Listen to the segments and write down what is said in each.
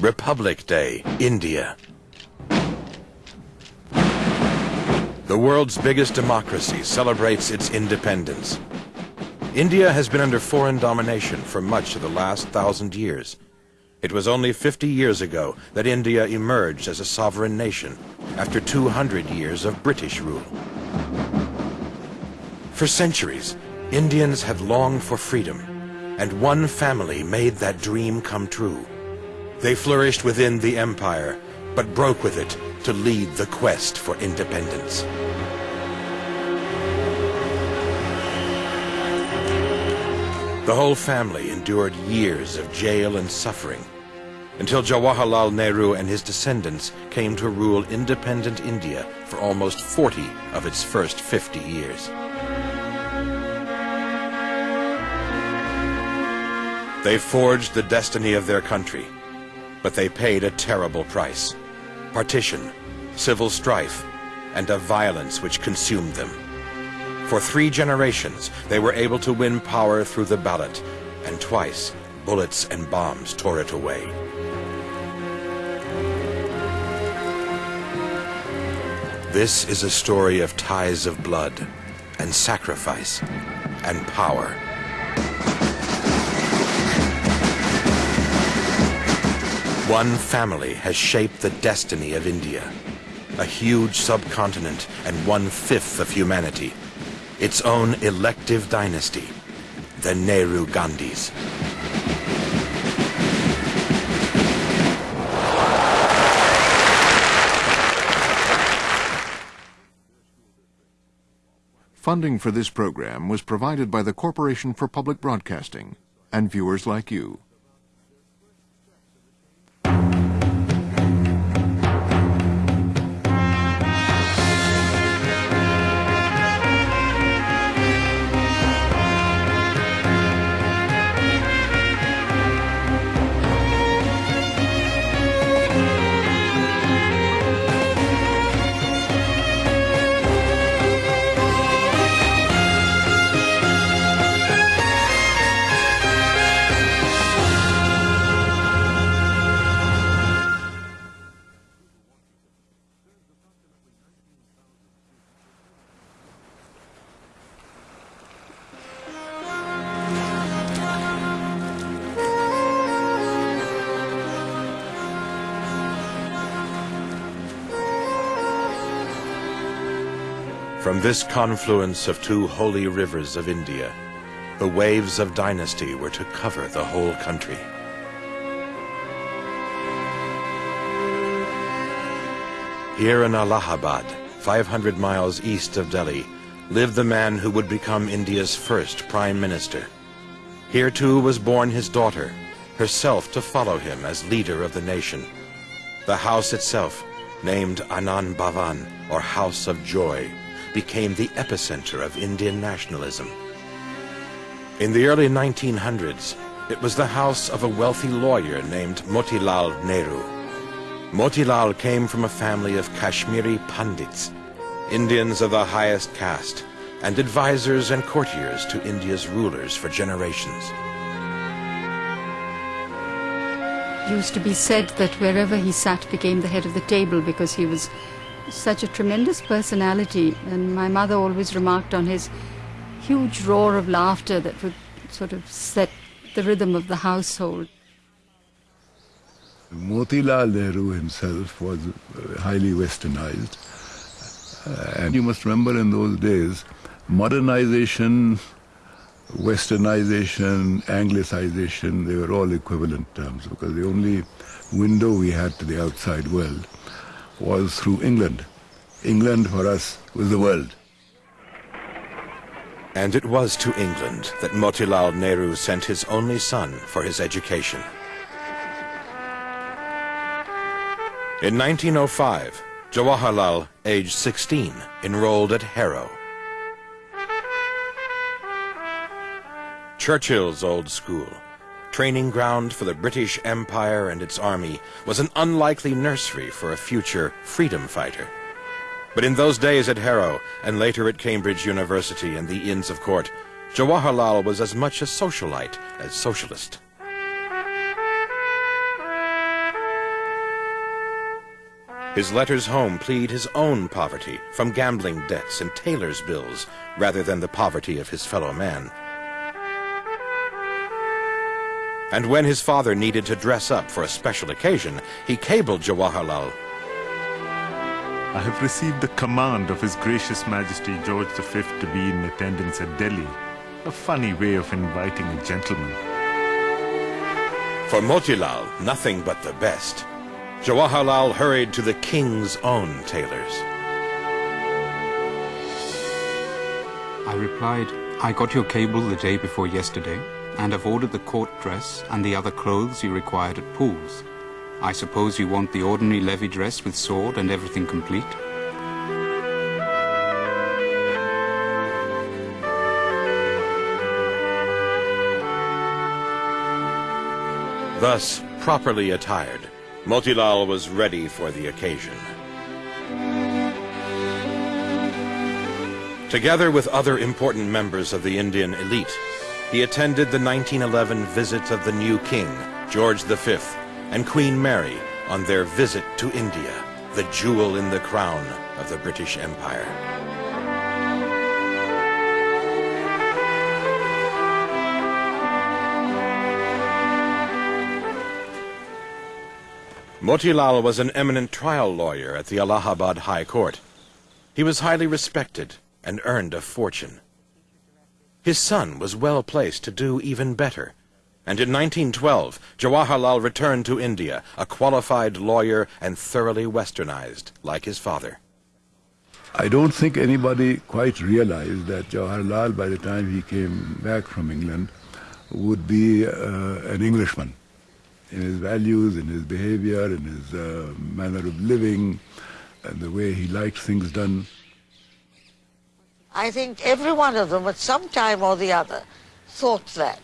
Republic Day, India. The world's biggest democracy celebrates its independence. India has been under foreign domination for much of the last thousand years. It was only 50 years ago that India emerged as a sovereign nation after 200 years of British rule. For centuries, Indians had longed for freedom, and one family made that dream come true. They flourished within the empire, but broke with it to lead the quest for independence. The whole family endured years of jail and suffering until Jawaharlal Nehru and his descendants came to rule independent India for almost 40 of its first 50 years. They forged the destiny of their country, but they paid a terrible price. Partition, civil strife, and a violence which consumed them. For three generations, they were able to win power through the ballot, and twice, bullets and bombs tore it away. This is a story of ties of blood, and sacrifice, and power. One family has shaped the destiny of India. A huge subcontinent and one-fifth of humanity. Its own elective dynasty. The Nehru Gandhis. Funding for this program was provided by the Corporation for Public Broadcasting and viewers like you. From this confluence of two holy rivers of India, the waves of dynasty were to cover the whole country. Here in Allahabad, 500 miles east of Delhi, lived the man who would become India's first prime minister. Here too was born his daughter, herself to follow him as leader of the nation. The house itself, named Anand Bhavan, or House of Joy, became the epicenter of Indian nationalism. In the early 1900s, it was the house of a wealthy lawyer named Motilal Nehru. Motilal came from a family of Kashmiri Pandits, Indians of the highest caste, and advisors and courtiers to India's rulers for generations. It used to be said that wherever he sat became the head of the table because he was such a tremendous personality. And my mother always remarked on his huge roar of laughter that would sort of set the rhythm of the household. Motilal Nehru himself was uh, highly westernized. Uh, and you must remember in those days, modernization, westernization, anglicization, they were all equivalent terms because the only window we had to the outside world was through England. England for us was the world. And it was to England that Motilal Nehru sent his only son for his education. In 1905, Jawaharlal, aged 16, enrolled at Harrow. Churchill's old school, training ground for the British Empire and its army, was an unlikely nursery for a future freedom fighter. But in those days at Harrow, and later at Cambridge University and the Inns of Court, Jawaharlal was as much a socialite as socialist. His letters home plead his own poverty from gambling debts and tailor's bills rather than the poverty of his fellow man. And when his father needed to dress up for a special occasion, he cabled Jawaharlal. I have received the command of His Gracious Majesty George V to be in attendance at Delhi. A funny way of inviting a gentleman. For Motilal, nothing but the best. Jawaharlal hurried to the king's own tailors. I replied, I got your cable the day before yesterday and have ordered the court dress and the other clothes you required at Poole's. I suppose you want the ordinary levee dress with sword and everything complete? Thus, properly attired, Motilal was ready for the occasion. Together with other important members of the Indian elite, he attended the 1911 visit of the new king, George V, and Queen Mary on their visit to India, the jewel in the crown of the British Empire. Motilal was an eminent trial lawyer at the Allahabad High Court. He was highly respected and earned a fortune. His son was well placed to do even better, and in 1912 Jawaharlal returned to India, a qualified lawyer and thoroughly westernized, like his father. I don't think anybody quite realized that Jawaharlal, by the time he came back from England, would be uh, an Englishman in his values, in his behavior, in his uh, manner of living, and the way he liked things done. I think every one of them at some time or the other thought that,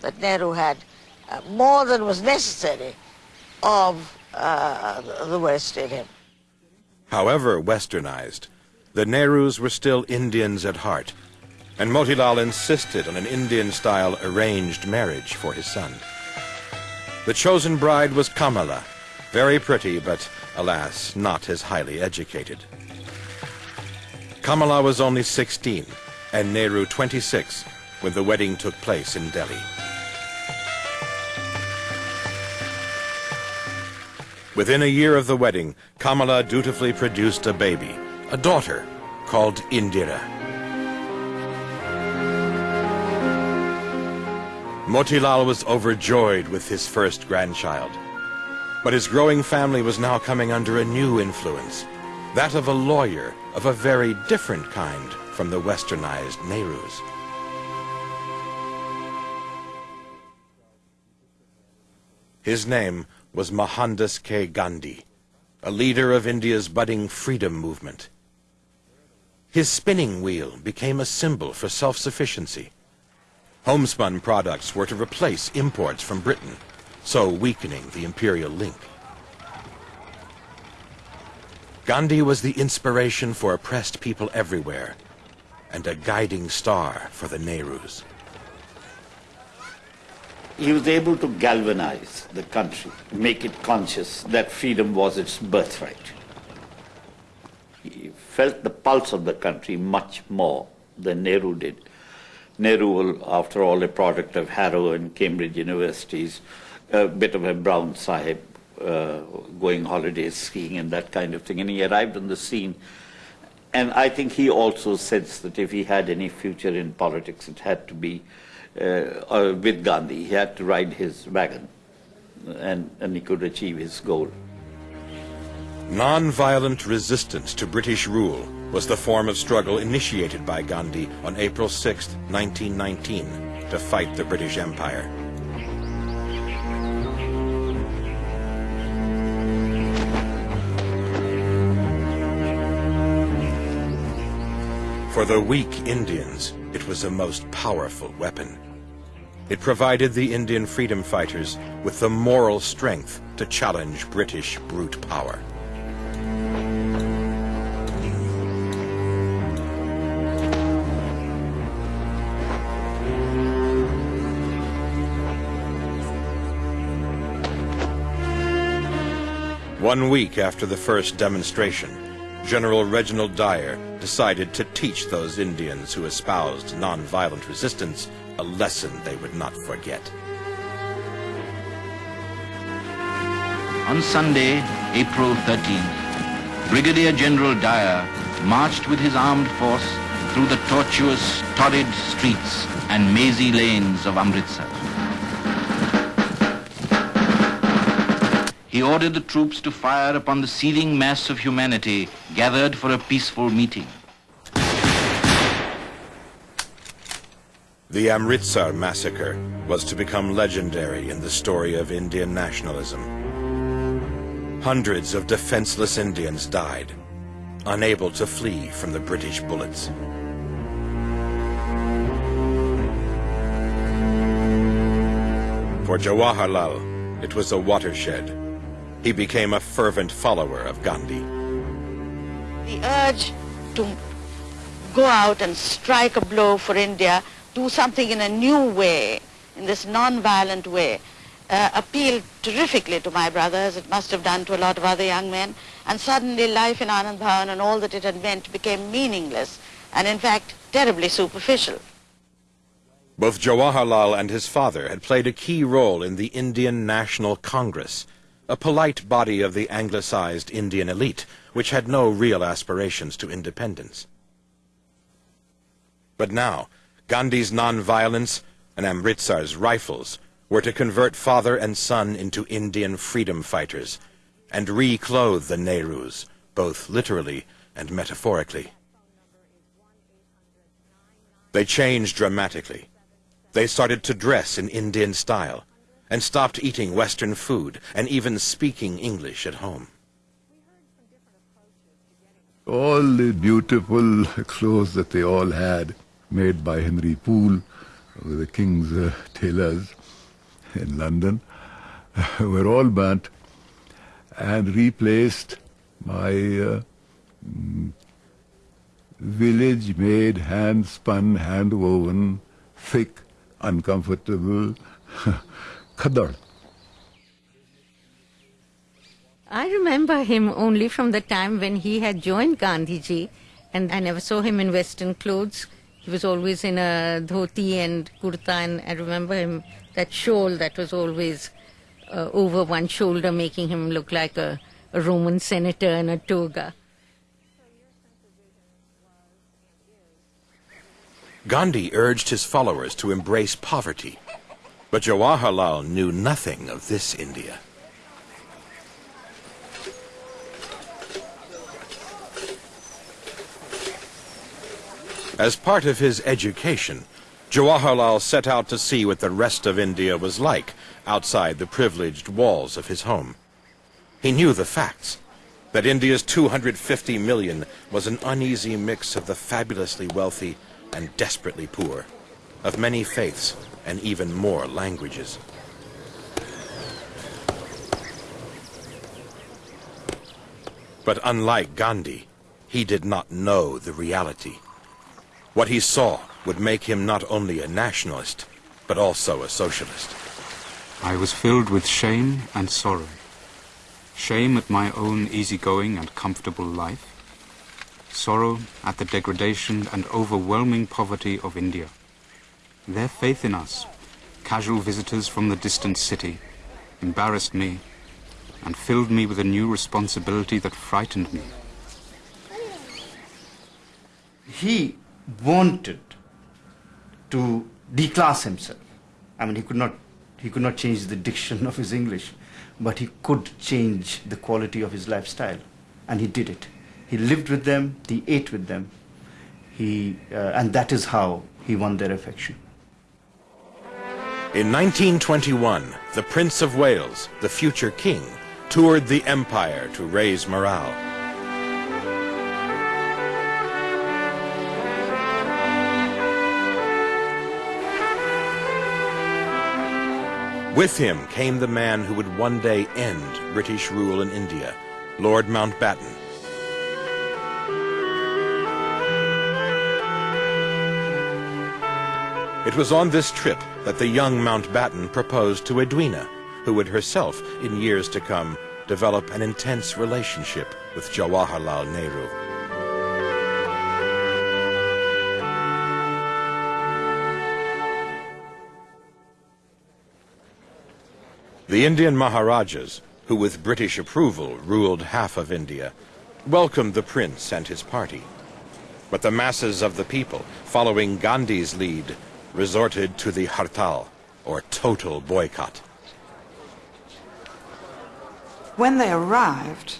that Nehru had uh, more than was necessary of uh, the West in him. However westernized, the Nehrus were still Indians at heart, and Motilal insisted on an Indian-style arranged marriage for his son. The chosen bride was Kamala, very pretty, but alas, not as highly educated. Kamala was only 16 and Nehru 26 when the wedding took place in Delhi. Within a year of the wedding, Kamala dutifully produced a baby, a daughter, called Indira. Motilal was overjoyed with his first grandchild. But his growing family was now coming under a new influence, that of a lawyer of a very different kind from the westernized Nehrus. His name was Mohandas K. Gandhi, a leader of India's budding freedom movement. His spinning wheel became a symbol for self-sufficiency. Homespun products were to replace imports from Britain, so weakening the imperial link. Gandhi was the inspiration for oppressed people everywhere and a guiding star for the Nehrus. He was able to galvanize the country, make it conscious that freedom was its birthright. He felt the pulse of the country much more than Nehru did. Nehru, after all, a product of Harrow and Cambridge universities, a uh, bit of a brown sahib, uh, going holidays, skiing, and that kind of thing. And he arrived on the scene. And I think he also sensed that if he had any future in politics, it had to be uh, uh, with Gandhi. He had to ride his wagon, and, and he could achieve his goal. Non-violent resistance to British rule was the form of struggle initiated by Gandhi on April 6, 1919, to fight the British Empire. For the weak Indians, it was a most powerful weapon. It provided the Indian freedom fighters with the moral strength to challenge British brute power. One week after the first demonstration, General Reginald Dyer decided to teach those Indians who espoused nonviolent resistance a lesson they would not forget. On Sunday, April 13th, Brigadier General Dyer marched with his armed force through the tortuous, torrid streets and mazy lanes of Amritsar. He ordered the troops to fire upon the seething mass of humanity gathered for a peaceful meeting. The Amritsar massacre was to become legendary in the story of Indian nationalism. Hundreds of defenseless Indians died, unable to flee from the British bullets. For Jawaharlal, it was a watershed. He became a fervent follower of Gandhi. The urge to go out and strike a blow for India, do something in a new way, in this non-violent way, uh, appealed terrifically to my brother, as it must have done to a lot of other young men, and suddenly life in Anand Bhavan and all that it had meant became meaningless, and in fact terribly superficial. Both Jawaharlal and his father had played a key role in the Indian National Congress, a polite body of the anglicized Indian elite, which had no real aspirations to independence. But now, Gandhi's nonviolence and Amritsar's rifles were to convert father and son into Indian freedom fighters and reclothe the Nehrus, both literally and metaphorically. They changed dramatically. They started to dress in Indian style and stopped eating Western food and even speaking English at home. All the beautiful clothes that they all had, made by Henry Poole, the king's uh, tailors in London, were all burnt and replaced by uh, mm, village-made, hand-spun, hand-woven, thick, uncomfortable khadar. I remember him only from the time when he had joined Gandhiji, and I never saw him in Western clothes. He was always in a dhoti and kurta, and I remember him that shawl that was always uh, over one shoulder, making him look like a, a Roman senator in a toga. Gandhi urged his followers to embrace poverty but Jawaharlal knew nothing of this India. As part of his education, Jawaharlal set out to see what the rest of India was like outside the privileged walls of his home. He knew the facts, that India's 250 million was an uneasy mix of the fabulously wealthy and desperately poor, of many faiths and even more languages. But unlike Gandhi, he did not know the reality. What he saw would make him not only a nationalist, but also a socialist. I was filled with shame and sorrow. Shame at my own easygoing and comfortable life. Sorrow at the degradation and overwhelming poverty of India. Their faith in us, casual visitors from the distant city, embarrassed me and filled me with a new responsibility that frightened me. He wanted to declass himself. I mean, he could not, he could not change the diction of his English, but he could change the quality of his lifestyle, and he did it. He lived with them, he ate with them, he, uh, and that is how he won their affection. In 1921, the Prince of Wales, the future king, toured the empire to raise morale. With him came the man who would one day end British rule in India, Lord Mountbatten. It was on this trip that the young Mountbatten proposed to Edwina, who would herself, in years to come, develop an intense relationship with Jawaharlal Nehru. The Indian Maharajas, who with British approval ruled half of India, welcomed the prince and his party. But the masses of the people, following Gandhi's lead, resorted to the hartal, or total boycott. When they arrived,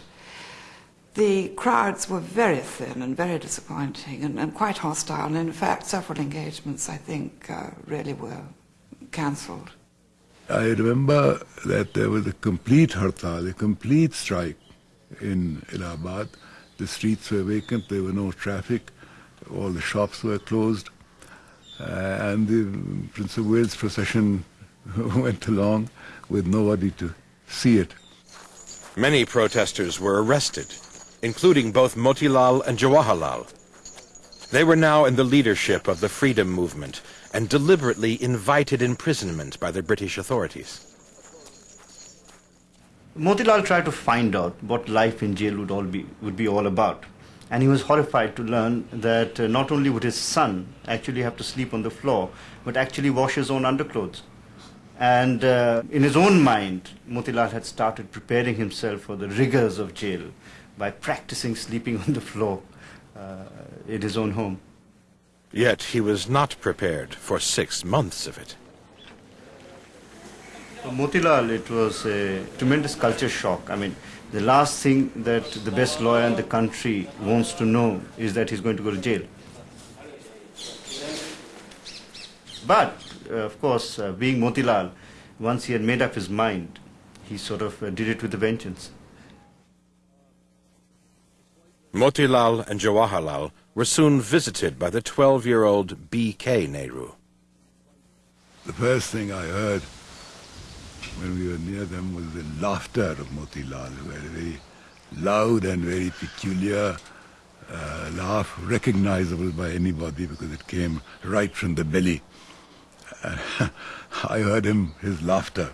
the crowds were very thin and very disappointing and, and quite hostile. And in fact, several engagements, I think, uh, really were cancelled. I remember that there was a complete hartal, a complete strike in Allahabad. The streets were vacant, there were no traffic, all the shops were closed, Uh, and the Prince of Wales procession went along with nobody to see it. Many protesters were arrested, including both Motilal and Jawaharlal. They were now in the leadership of the freedom movement and deliberately invited imprisonment by the British authorities. Motilal tried to find out what life in jail would all be would be all about, and he was horrified to learn that uh, not only would his son actually have to sleep on the floor, but actually wash his own underclothes. And uh, in his own mind, Motilal had started preparing himself for the rigors of jail by practicing sleeping on the floor uh, in his own home. Yet he was not prepared for six months of it. For Motilal, it was a tremendous culture shock. I mean, the last thing that the best lawyer in the country wants to know is that he's going to go to jail. But, uh, of course, uh, being Motilal, once he had made up his mind, he sort of uh, did it with a vengeance. Motilal and Jawaharlal were soon visited by the 12-year-old B.K. Nehru. The first thing I heard when we were near them was the laughter of Motilal, very, very loud and very peculiar uh, laugh, recognizable by anybody because it came right from the belly. I heard him, his laughter.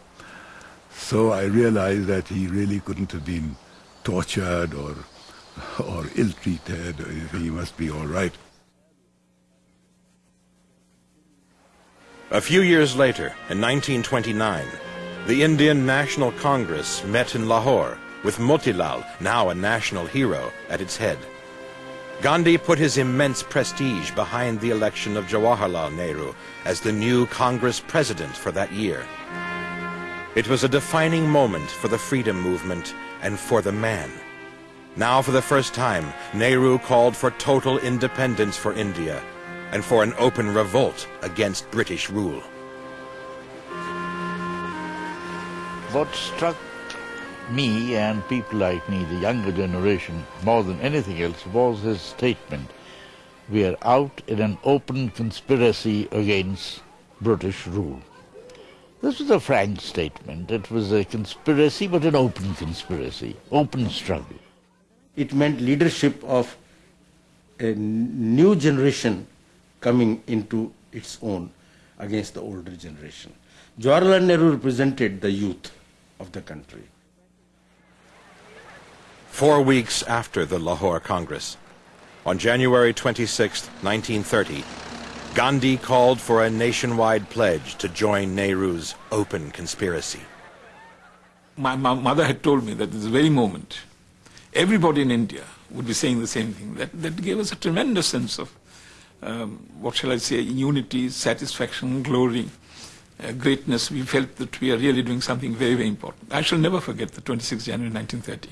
So I realized that he really couldn't have been tortured or or ill-treated, he must be all right. A few years later, in 1929, the Indian National Congress met in Lahore with Motilal, now a national hero, at its head. Gandhi put his immense prestige behind the election of Jawaharlal Nehru as the new Congress president for that year. It was a defining moment for the freedom movement and for the man. Now for the first time, Nehru called for total independence for India and for an open revolt against British rule. What struck me and people like me, the younger generation, more than anything else, was his statement. We are out in an open conspiracy against British rule. This was a frank statement. It was a conspiracy, but an open conspiracy, open struggle it meant leadership of a new generation coming into its own against the older generation. Jawaharlal Nehru represented the youth of the country. Four weeks after the Lahore Congress, on January 26, 1930, Gandhi called for a nationwide pledge to join Nehru's open conspiracy. My, my mother had told me that at this very moment, everybody in India would be saying the same thing. That, that gave us a tremendous sense of, um, what shall I say, unity, satisfaction, glory, Uh, greatness. We felt that we are really doing something very, very important. I shall never forget the 26th January 1930.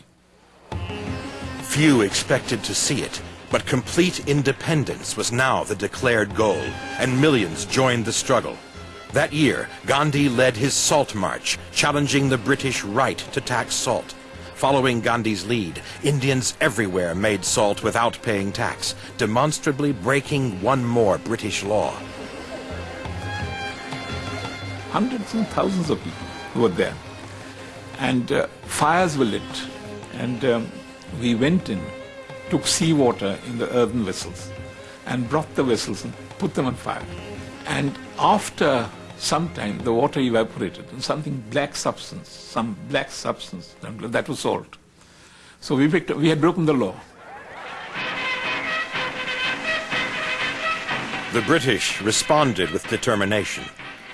Few expected to see it, but complete independence was now the declared goal, and millions joined the struggle. That year, Gandhi led his Salt March, challenging the British right to tax salt. Following Gandhi's lead, Indians everywhere made salt without paying tax, demonstrably breaking one more British law. Hundreds and thousands of people were there. And uh, fires were lit. And um, we went in, took seawater in the earthen vessels, and brought the vessels and put them on fire. And after some time, the water evaporated and something black substance, some black substance, that was salt. So we, picked, we had broken the law. The British responded with determination,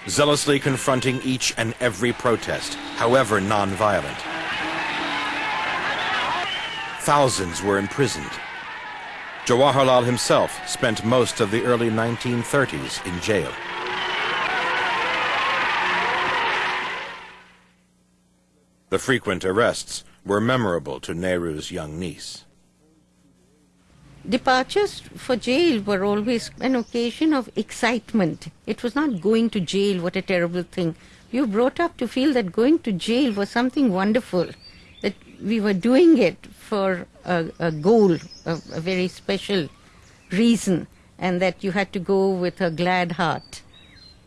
zealously confronting each and every protest, however non-violent. Thousands were imprisoned. Jawaharlal himself spent most of the early 1930s in jail. The frequent arrests were memorable to Nehru's young niece. Departures for jail were always an occasion of excitement. It was not going to jail, what a terrible thing. You brought up to feel that going to jail was something wonderful, that we were doing it for a, a goal, a, a very special reason, and that you had to go with a glad heart.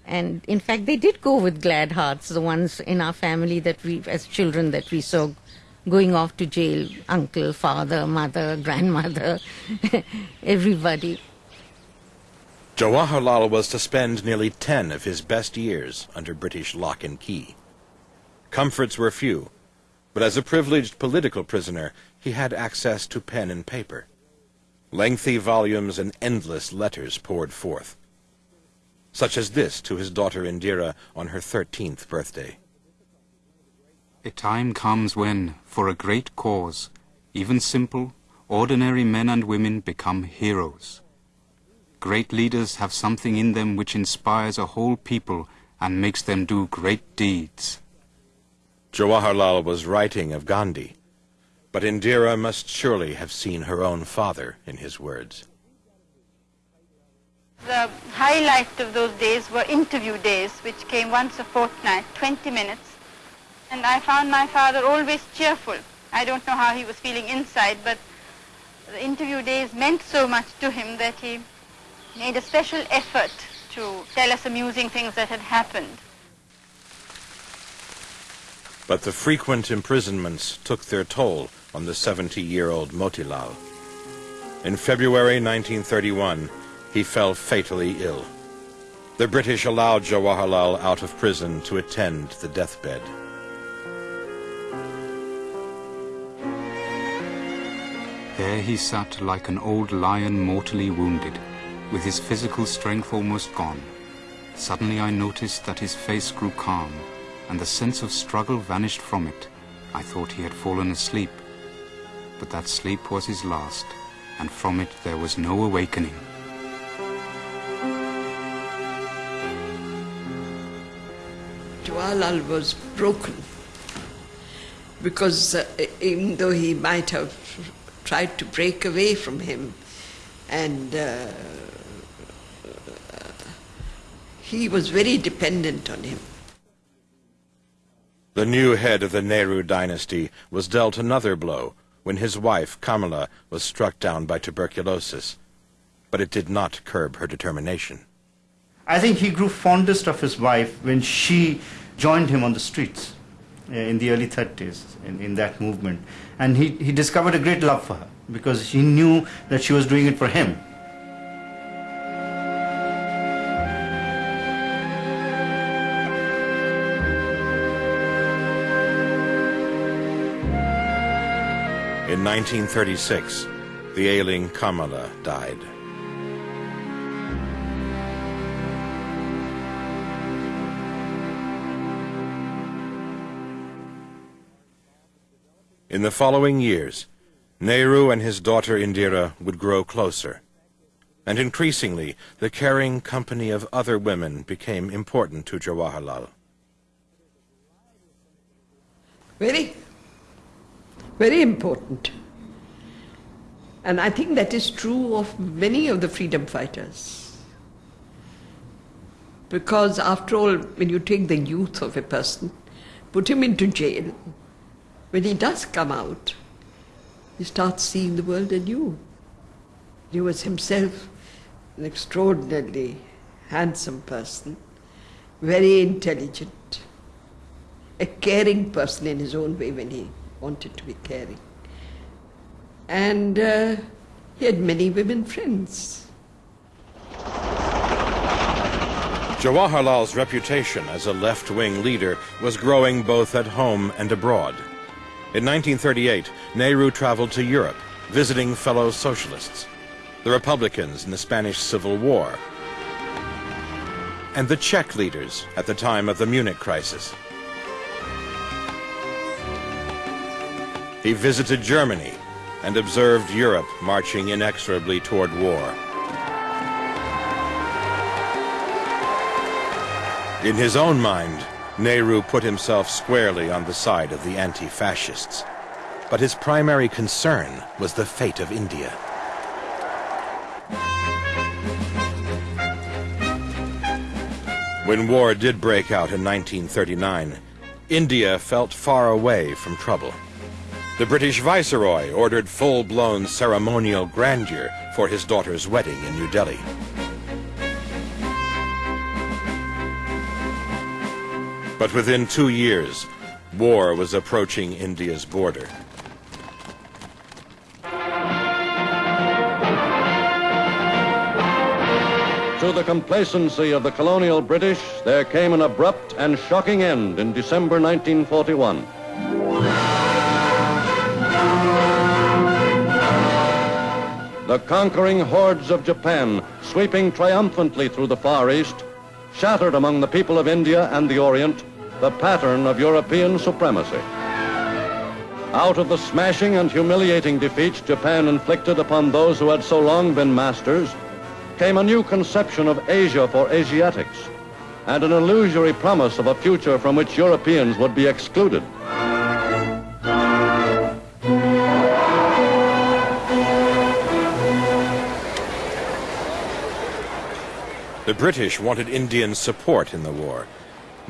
And in fact, they did go with glad hearts, the ones in our family that we, as children, that we saw going off to jail uncle, father, mother, grandmother, everybody. Jawaharlal was to spend nearly ten of his best years under British lock and key. Comforts were few, but as a privileged political prisoner, he had access to pen and paper. Lengthy volumes and endless letters poured forth such as this to his daughter Indira on her 13th birthday. A time comes when, for a great cause, even simple, ordinary men and women become heroes. Great leaders have something in them which inspires a whole people and makes them do great deeds. Jawaharlal was writing of Gandhi, but Indira must surely have seen her own father in his words. The highlight of those days were interview days, which came once a fortnight, 20 minutes. And I found my father always cheerful. I don't know how he was feeling inside, but the interview days meant so much to him that he made a special effort to tell us amusing things that had happened. But the frequent imprisonments took their toll on the 70-year-old Motilal. In February 1931, he fell fatally ill. The British allowed Jawaharlal out of prison to attend the deathbed. There he sat like an old lion mortally wounded, with his physical strength almost gone. Suddenly I noticed that his face grew calm, and the sense of struggle vanished from it. I thought he had fallen asleep. But that sleep was his last, and from it there was no awakening. Jawaharlal was broken because uh, even though he might have tried to break away from him and uh, he was very dependent on him. The new head of the Nehru dynasty was dealt another blow when his wife, Kamala, was struck down by tuberculosis. But it did not curb her determination. I think he grew fondest of his wife when she joined him on the streets Uh, in the early 30s in, in that movement. And he, he discovered a great love for her because he knew that she was doing it for him. In 1936, the ailing Kamala died. In the following years, Nehru and his daughter Indira would grow closer. And increasingly, the caring company of other women became important to Jawaharlal. Very, very important. And I think that is true of many of the freedom fighters. Because after all, when you take the youth of a person, put him into jail, when he does come out, he starts seeing the world anew. He was himself an extraordinarily handsome person, very intelligent, a caring person in his own way when he wanted to be caring. And uh, he had many women friends. Jawaharlal's reputation as a left-wing leader was growing both at home and abroad. In 1938, Nehru traveled to Europe, visiting fellow socialists, the Republicans in the Spanish Civil War, and the Czech leaders at the time of the Munich crisis. He visited Germany and observed Europe marching inexorably toward war. In his own mind, Nehru put himself squarely on the side of the anti-fascists. But his primary concern was the fate of India. When war did break out in 1939, India felt far away from trouble. The British Viceroy ordered full-blown ceremonial grandeur for his daughter's wedding in New Delhi. But within two years, war was approaching India's border. To the complacency of the colonial British, there came an abrupt and shocking end in December 1941. The conquering hordes of Japan, sweeping triumphantly through the Far East, shattered among the people of India and the Orient the pattern of European supremacy. Out of the smashing and humiliating defeats Japan inflicted upon those who had so long been masters, came a new conception of Asia for Asiatics, and an illusory promise of a future from which Europeans would be excluded. The British wanted Indian support in the war,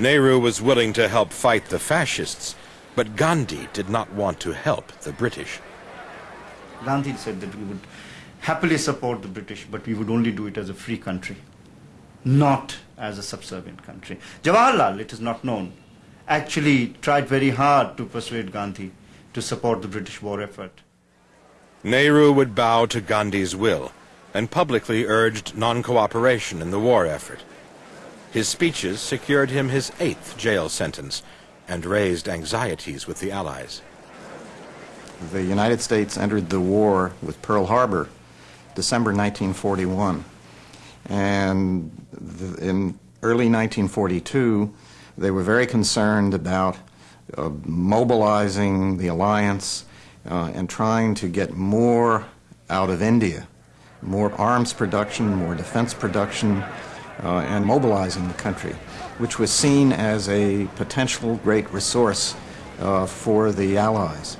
Nehru was willing to help fight the fascists, but Gandhi did not want to help the British. Gandhi said that we would happily support the British, but we would only do it as a free country, not as a subservient country. Jawaharlal, it is not known, actually tried very hard to persuade Gandhi to support the British war effort. Nehru would bow to Gandhi's will and publicly urged non-cooperation in the war effort. His speeches secured him his eighth jail sentence and raised anxieties with the Allies. The United States entered the war with Pearl Harbor December 1941. And in early 1942, they were very concerned about uh, mobilizing the alliance uh, and trying to get more out of India, more arms production, more defense production, uh, and mobilizing the country, which was seen as a potential great resource uh, for the Allies.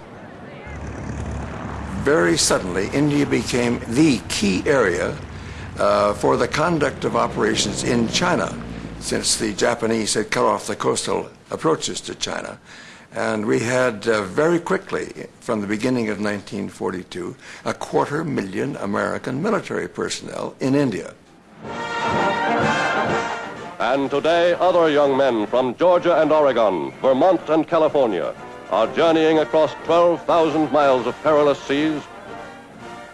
Very suddenly, India became the key area uh, for the conduct of operations in China, since the Japanese had cut off the coastal approaches to China. And we had uh, very quickly, from the beginning of 1942, a quarter million American military personnel in India. And today, other young men from Georgia and Oregon, Vermont and California are journeying across 12,000 miles of perilous seas.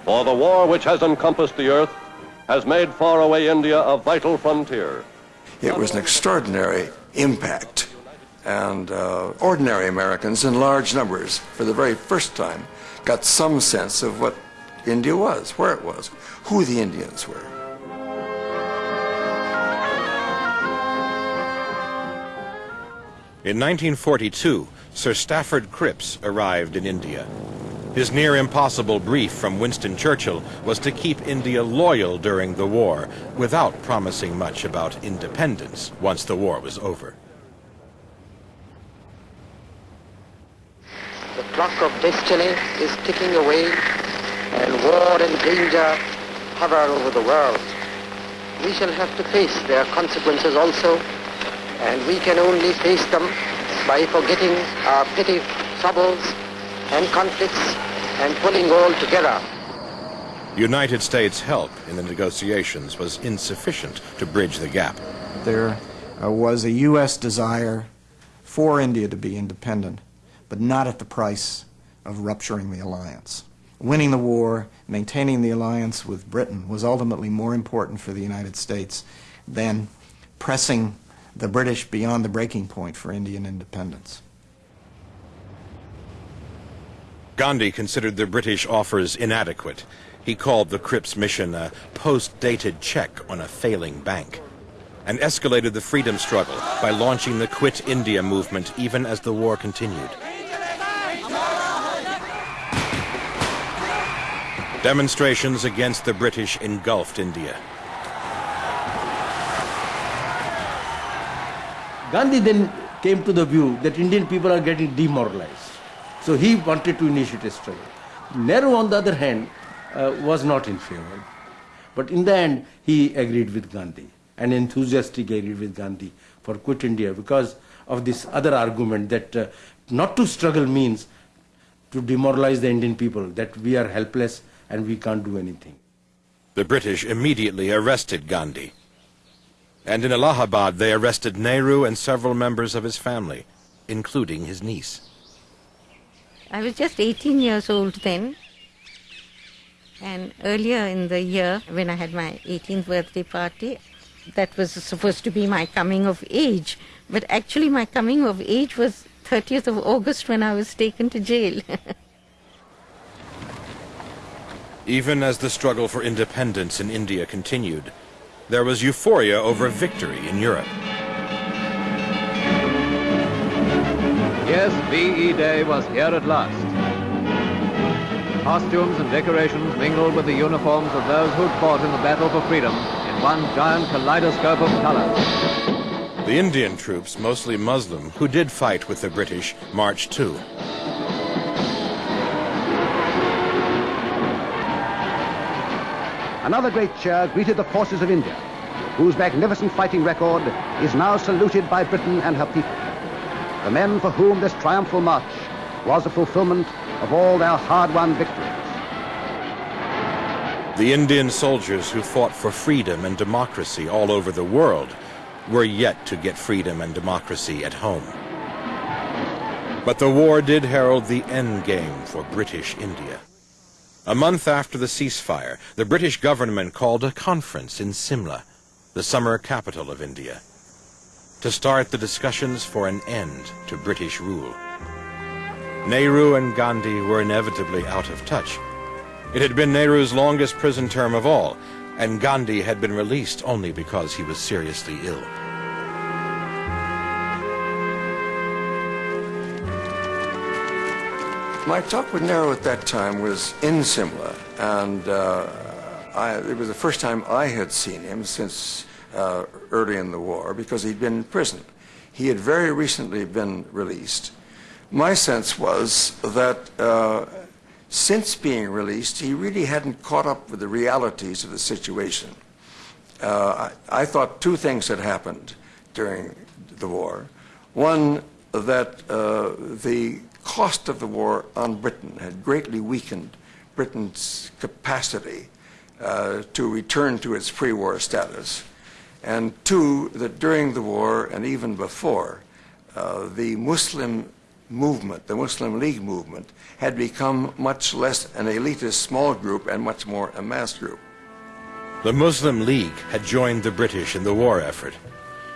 For the war which has encompassed the earth has made faraway India a vital frontier. It was an extraordinary impact. And uh, ordinary Americans in large numbers, for the very first time, got some sense of what India was, where it was, who the Indians were. In 1942, Sir Stafford Cripps arrived in India. His near impossible brief from Winston Churchill was to keep India loyal during the war without promising much about independence once the war was over. The clock of destiny is ticking away and war and danger hover over the world. We shall have to face their consequences also and we can only face them by forgetting our petty troubles and conflicts and pulling all together. United States help in the negotiations was insufficient to bridge the gap. There uh, was a U.S. desire for India to be independent, but not at the price of rupturing the alliance. Winning the war, maintaining the alliance with Britain was ultimately more important for the United States than pressing the British beyond the breaking point for Indian independence. Gandhi considered the British offers inadequate. He called the Cripps mission a post-dated check on a failing bank and escalated the freedom struggle by launching the Quit India movement even as the war continued. Demonstrations against the British engulfed India. Gandhi then came to the view that Indian people are getting demoralized. So he wanted to initiate a struggle. Nehru, on the other hand, uh, was not in favor. But in the end, he agreed with Gandhi and enthusiastically agreed with Gandhi for quit India because of this other argument that uh, not to struggle means to demoralize the Indian people, that we are helpless and we can't do anything. The British immediately arrested Gandhi. And in Allahabad, they arrested Nehru and several members of his family, including his niece. I was just 18 years old then. And earlier in the year, when I had my 18th birthday party, that was supposed to be my coming of age. But actually, my coming of age was 30th of August when I was taken to jail. Even as the struggle for independence in India continued, there was euphoria over victory in Europe. Yes, VE Day was here at last. Costumes and decorations mingled with the uniforms of those who'd fought in the battle for freedom in one giant kaleidoscope of color. The Indian troops, mostly Muslim, who did fight with the British, marched too. Another great cheer greeted the forces of India, whose magnificent fighting record is now saluted by Britain and her people. The men for whom this triumphal march was a fulfillment of all their hard-won victories. The Indian soldiers who fought for freedom and democracy all over the world were yet to get freedom and democracy at home. But the war did herald the end game for British India. A month after the ceasefire, the British government called a conference in Simla, the summer capital of India, to start the discussions for an end to British rule. Nehru and Gandhi were inevitably out of touch. It had been Nehru's longest prison term of all, and Gandhi had been released only because he was seriously ill. My talk with Nehru at that time was in Simla, and uh, I, it was the first time I had seen him since uh, early in the war because he'd been in prison. He had very recently been released. My sense was that uh, since being released, he really hadn't caught up with the realities of the situation. Uh, I, I thought two things had happened during the war. One, that uh, the cost of the war on Britain had greatly weakened Britain's capacity uh, to return to its pre-war status. And two, that during the war and even before, uh, the Muslim movement, the Muslim League movement, had become much less an elitist small group and much more a mass group. The Muslim League had joined the British in the war effort.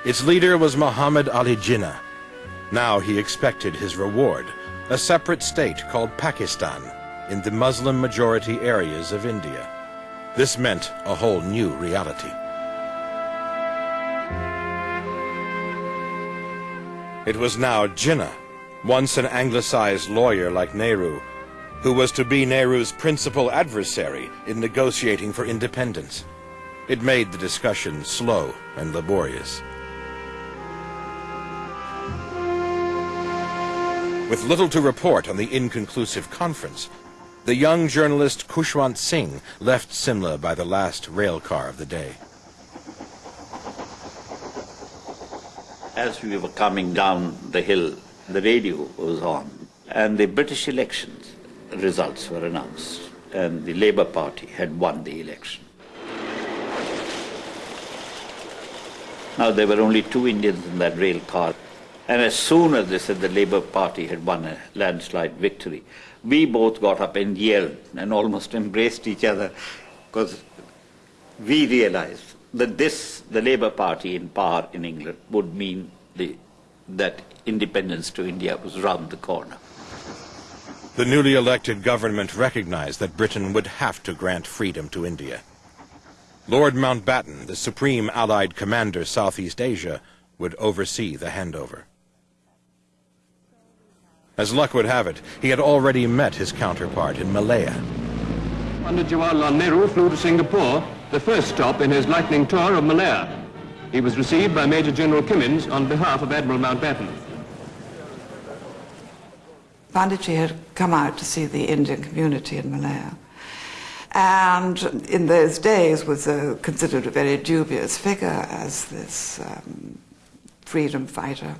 Its leader was Muhammad Ali Jinnah. Now he expected his reward, a separate state called Pakistan in the Muslim-majority areas of India. This meant a whole new reality. It was now Jinnah, once an anglicized lawyer like Nehru, who was to be Nehru's principal adversary in negotiating for independence. It made the discussion slow and laborious. With little to report on the inconclusive conference, the young journalist Khushwant Singh left Simla by the last rail car of the day. As we were coming down the hill, the radio was on, and the British elections results were announced, and the Labour Party had won the election. Now, there were only two Indians in that rail car. And as soon as they said the Labour Party had won a landslide victory, we both got up and yelled and almost embraced each other because we realized that this, the Labour Party in power in England, would mean the, that independence to India was round the corner. The newly elected government recognized that Britain would have to grant freedom to India. Lord Mountbatten, the supreme Allied commander Southeast Asia, would oversee the handover. As luck would have it, he had already met his counterpart in Malaya. Pandit Jawaharlal Nehru flew to Singapore, the first stop in his lightning tour of Malaya. He was received by Major General Kimmins on behalf of Admiral Mountbatten. Panditji had come out to see the Indian community in Malaya. And in those days was uh, considered a very dubious figure as this um, freedom fighter.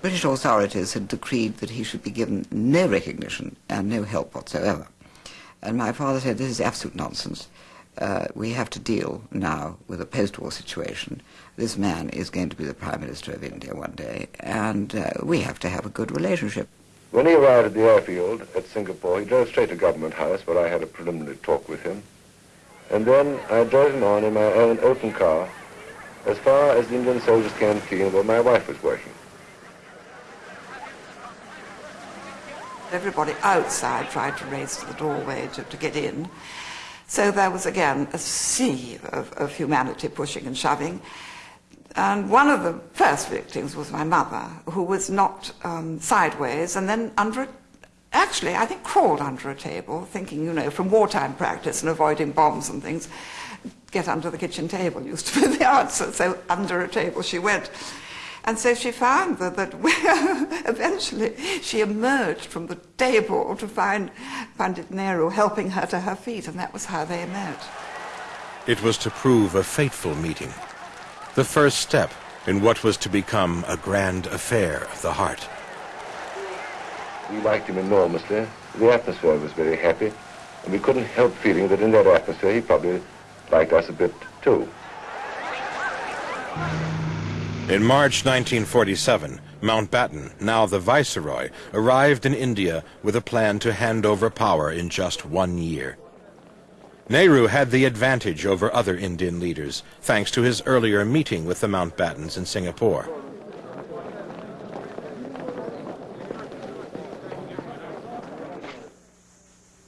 British authorities had decreed that he should be given no recognition and no help whatsoever. And my father said, this is absolute nonsense. Uh, we have to deal now with a post-war situation. This man is going to be the Prime Minister of India one day, and uh, we have to have a good relationship. When he arrived at the airfield at Singapore, he drove straight to Government House, where I had a preliminary talk with him. And then I drove him on in my own open car as far as the Indian Soldiers' Canteen where my wife was working. Everybody outside tried to race to the doorway to, to get in. So there was again a sea of, of humanity pushing and shoving. And one of the first victims was my mother, who was knocked um, sideways and then under a, actually, I think crawled under a table, thinking, you know, from wartime practice and avoiding bombs and things, get under the kitchen table used to be the answer. So under a table she went. And so she found that, that eventually she emerged from the table to find Pandit Nehru helping her to her feet, and that was how they met. It was to prove a fateful meeting, the first step in what was to become a grand affair of the heart. We liked him enormously. The atmosphere was very happy, and we couldn't help feeling that in that atmosphere he probably liked us a bit too. In March 1947, Mountbatten, now the Viceroy, arrived in India with a plan to hand over power in just one year. Nehru had the advantage over other Indian leaders, thanks to his earlier meeting with the Mountbattens in Singapore.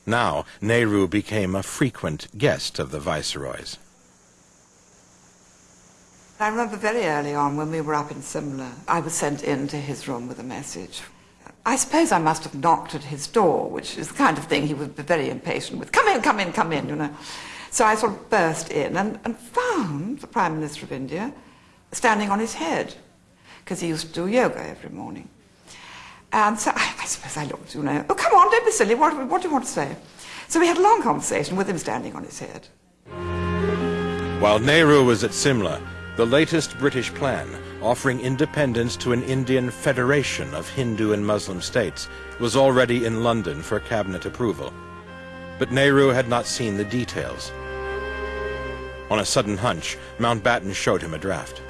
Now, Nehru became a frequent guest of the Viceroys. I remember very early on when we were up in Simla, I was sent into his room with a message. I suppose I must have knocked at his door, which is the kind of thing he would be very impatient with. Come in, come in, come in, you know. So I sort of burst in and, and found the Prime Minister of India standing on his head, because he used to do yoga every morning. And so I, I suppose I looked, you know, oh, come on, don't be silly, what, what do you want to say? So we had a long conversation with him standing on his head. While Nehru was at Simla, the latest British plan, offering independence to an Indian federation of Hindu and Muslim states, was already in London for cabinet approval. But Nehru had not seen the details. On a sudden hunch, Mountbatten showed him a draft.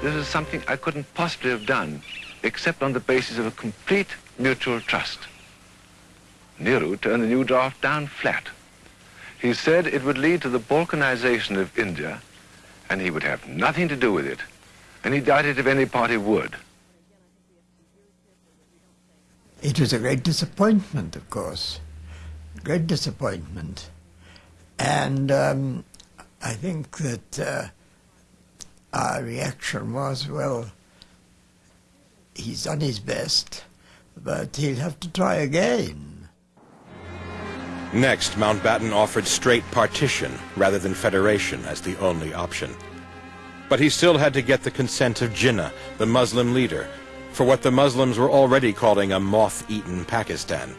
This is something I couldn't possibly have done except on the basis of a complete mutual trust. Nehru turned the new draft down flat. He said it would lead to the balkanization of India and he would have nothing to do with it. And he doubted if any party would. It was a great disappointment, of course. Great disappointment. And um, I think that uh, our reaction was, well, he's done his best, but he'll have to try again. Next, Mountbatten offered straight partition rather than federation as the only option. But he still had to get the consent of Jinnah, the Muslim leader, for what the Muslims were already calling a moth-eaten Pakistan.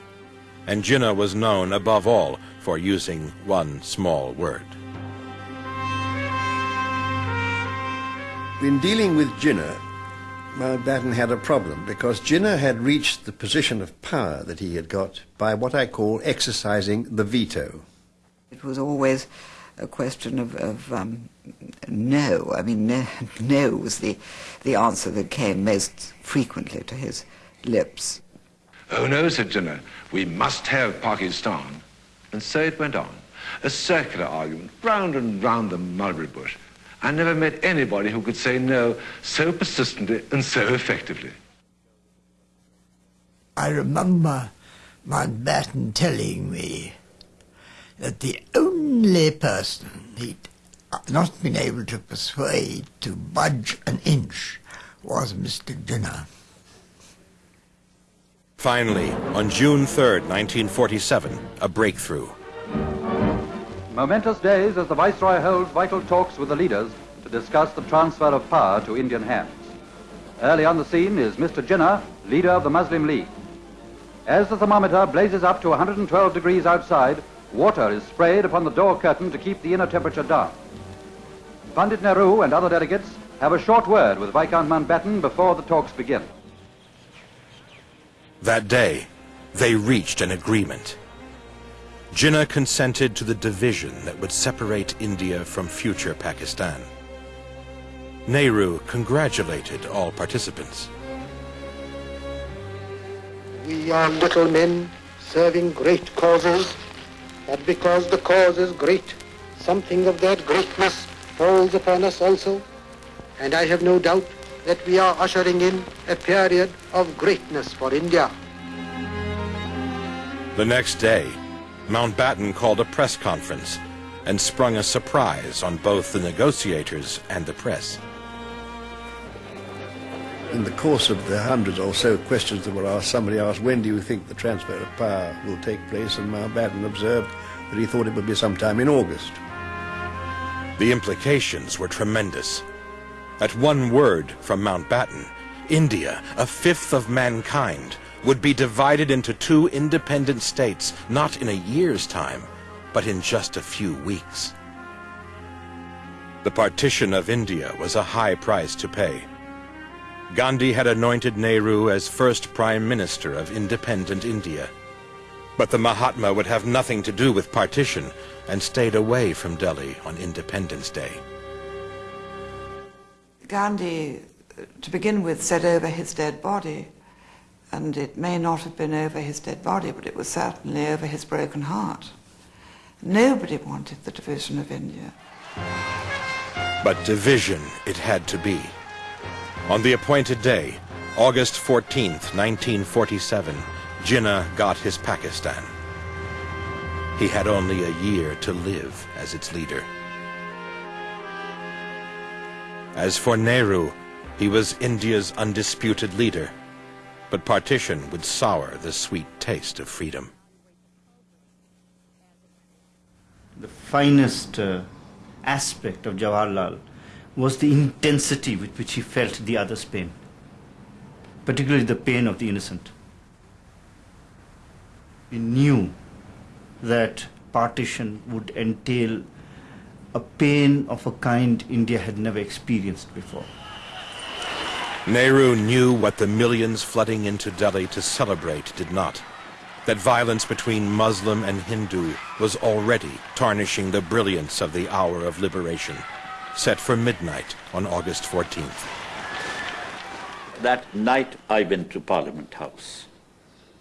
And Jinnah was known, above all, for using one small word. In dealing with Jinnah, Mountbatten had a problem because Jinnah had reached the position of power that he had got by what I call exercising the veto. It was always a question of, of um, no. I mean, no, no was the, the answer that came most frequently to his lips. Oh no, said Jinnah, we must have Pakistan. And so it went on. a circular argument, round and round the mulberry bush. I never met anybody who could say no so persistently and so effectively. I remember Mountbatten telling me that the only person he'd not been able to persuade to budge an inch was Mr. Jinnah. Finally, on June 3, 1947, a breakthrough. Momentous days as the Viceroy holds vital talks with the leaders to discuss the transfer of power to Indian hands. Early on the scene is Mr. Jinnah, leader of the Muslim League. As the thermometer blazes up to 112 degrees outside, water is sprayed upon the door curtain to keep the inner temperature down. Pandit Nehru and other delegates have a short word with Viscount Mountbatten before the talks begin. That day, they reached an agreement. Jinnah consented to the division that would separate India from future Pakistan. Nehru congratulated all participants. We are little men serving great causes, but because the cause is great, something of that greatness falls upon us also, and I have no doubt that we are ushering in a period of greatness for India. The next day, Mountbatten called a press conference and sprung a surprise on both the negotiators and the press. In the course of the hundreds or so questions that were asked, somebody asked, when do you think the transfer of power will take place? And Mountbatten observed that he thought it would be sometime in August. The implications were tremendous. At one word from Mountbatten, India, a fifth of mankind, would be divided into two independent states, not in a year's time, but in just a few weeks. The partition of India was a high price to pay. Gandhi had anointed Nehru as first Prime Minister of independent India. But the Mahatma would have nothing to do with partition and stayed away from Delhi on Independence Day. Gandhi, to begin with, said over his dead body, and it may not have been over his dead body, but it was certainly over his broken heart. Nobody wanted the division of India. But division it had to be. On the appointed day, August 14th, 1947, Jinnah got his Pakistan. He had only a year to live as its leader. As for Nehru, he was India's undisputed leader, but partition would sour the sweet taste of freedom. The finest uh, aspect of Jawaharlal was the intensity with which he felt the other's pain, particularly the pain of the innocent. He knew that partition would entail a pain of a kind India had never experienced before. Nehru knew what the millions flooding into Delhi to celebrate did not. That violence between Muslim and Hindu was already tarnishing the brilliance of the hour of liberation, set for midnight on August 14th. That night I went to Parliament House.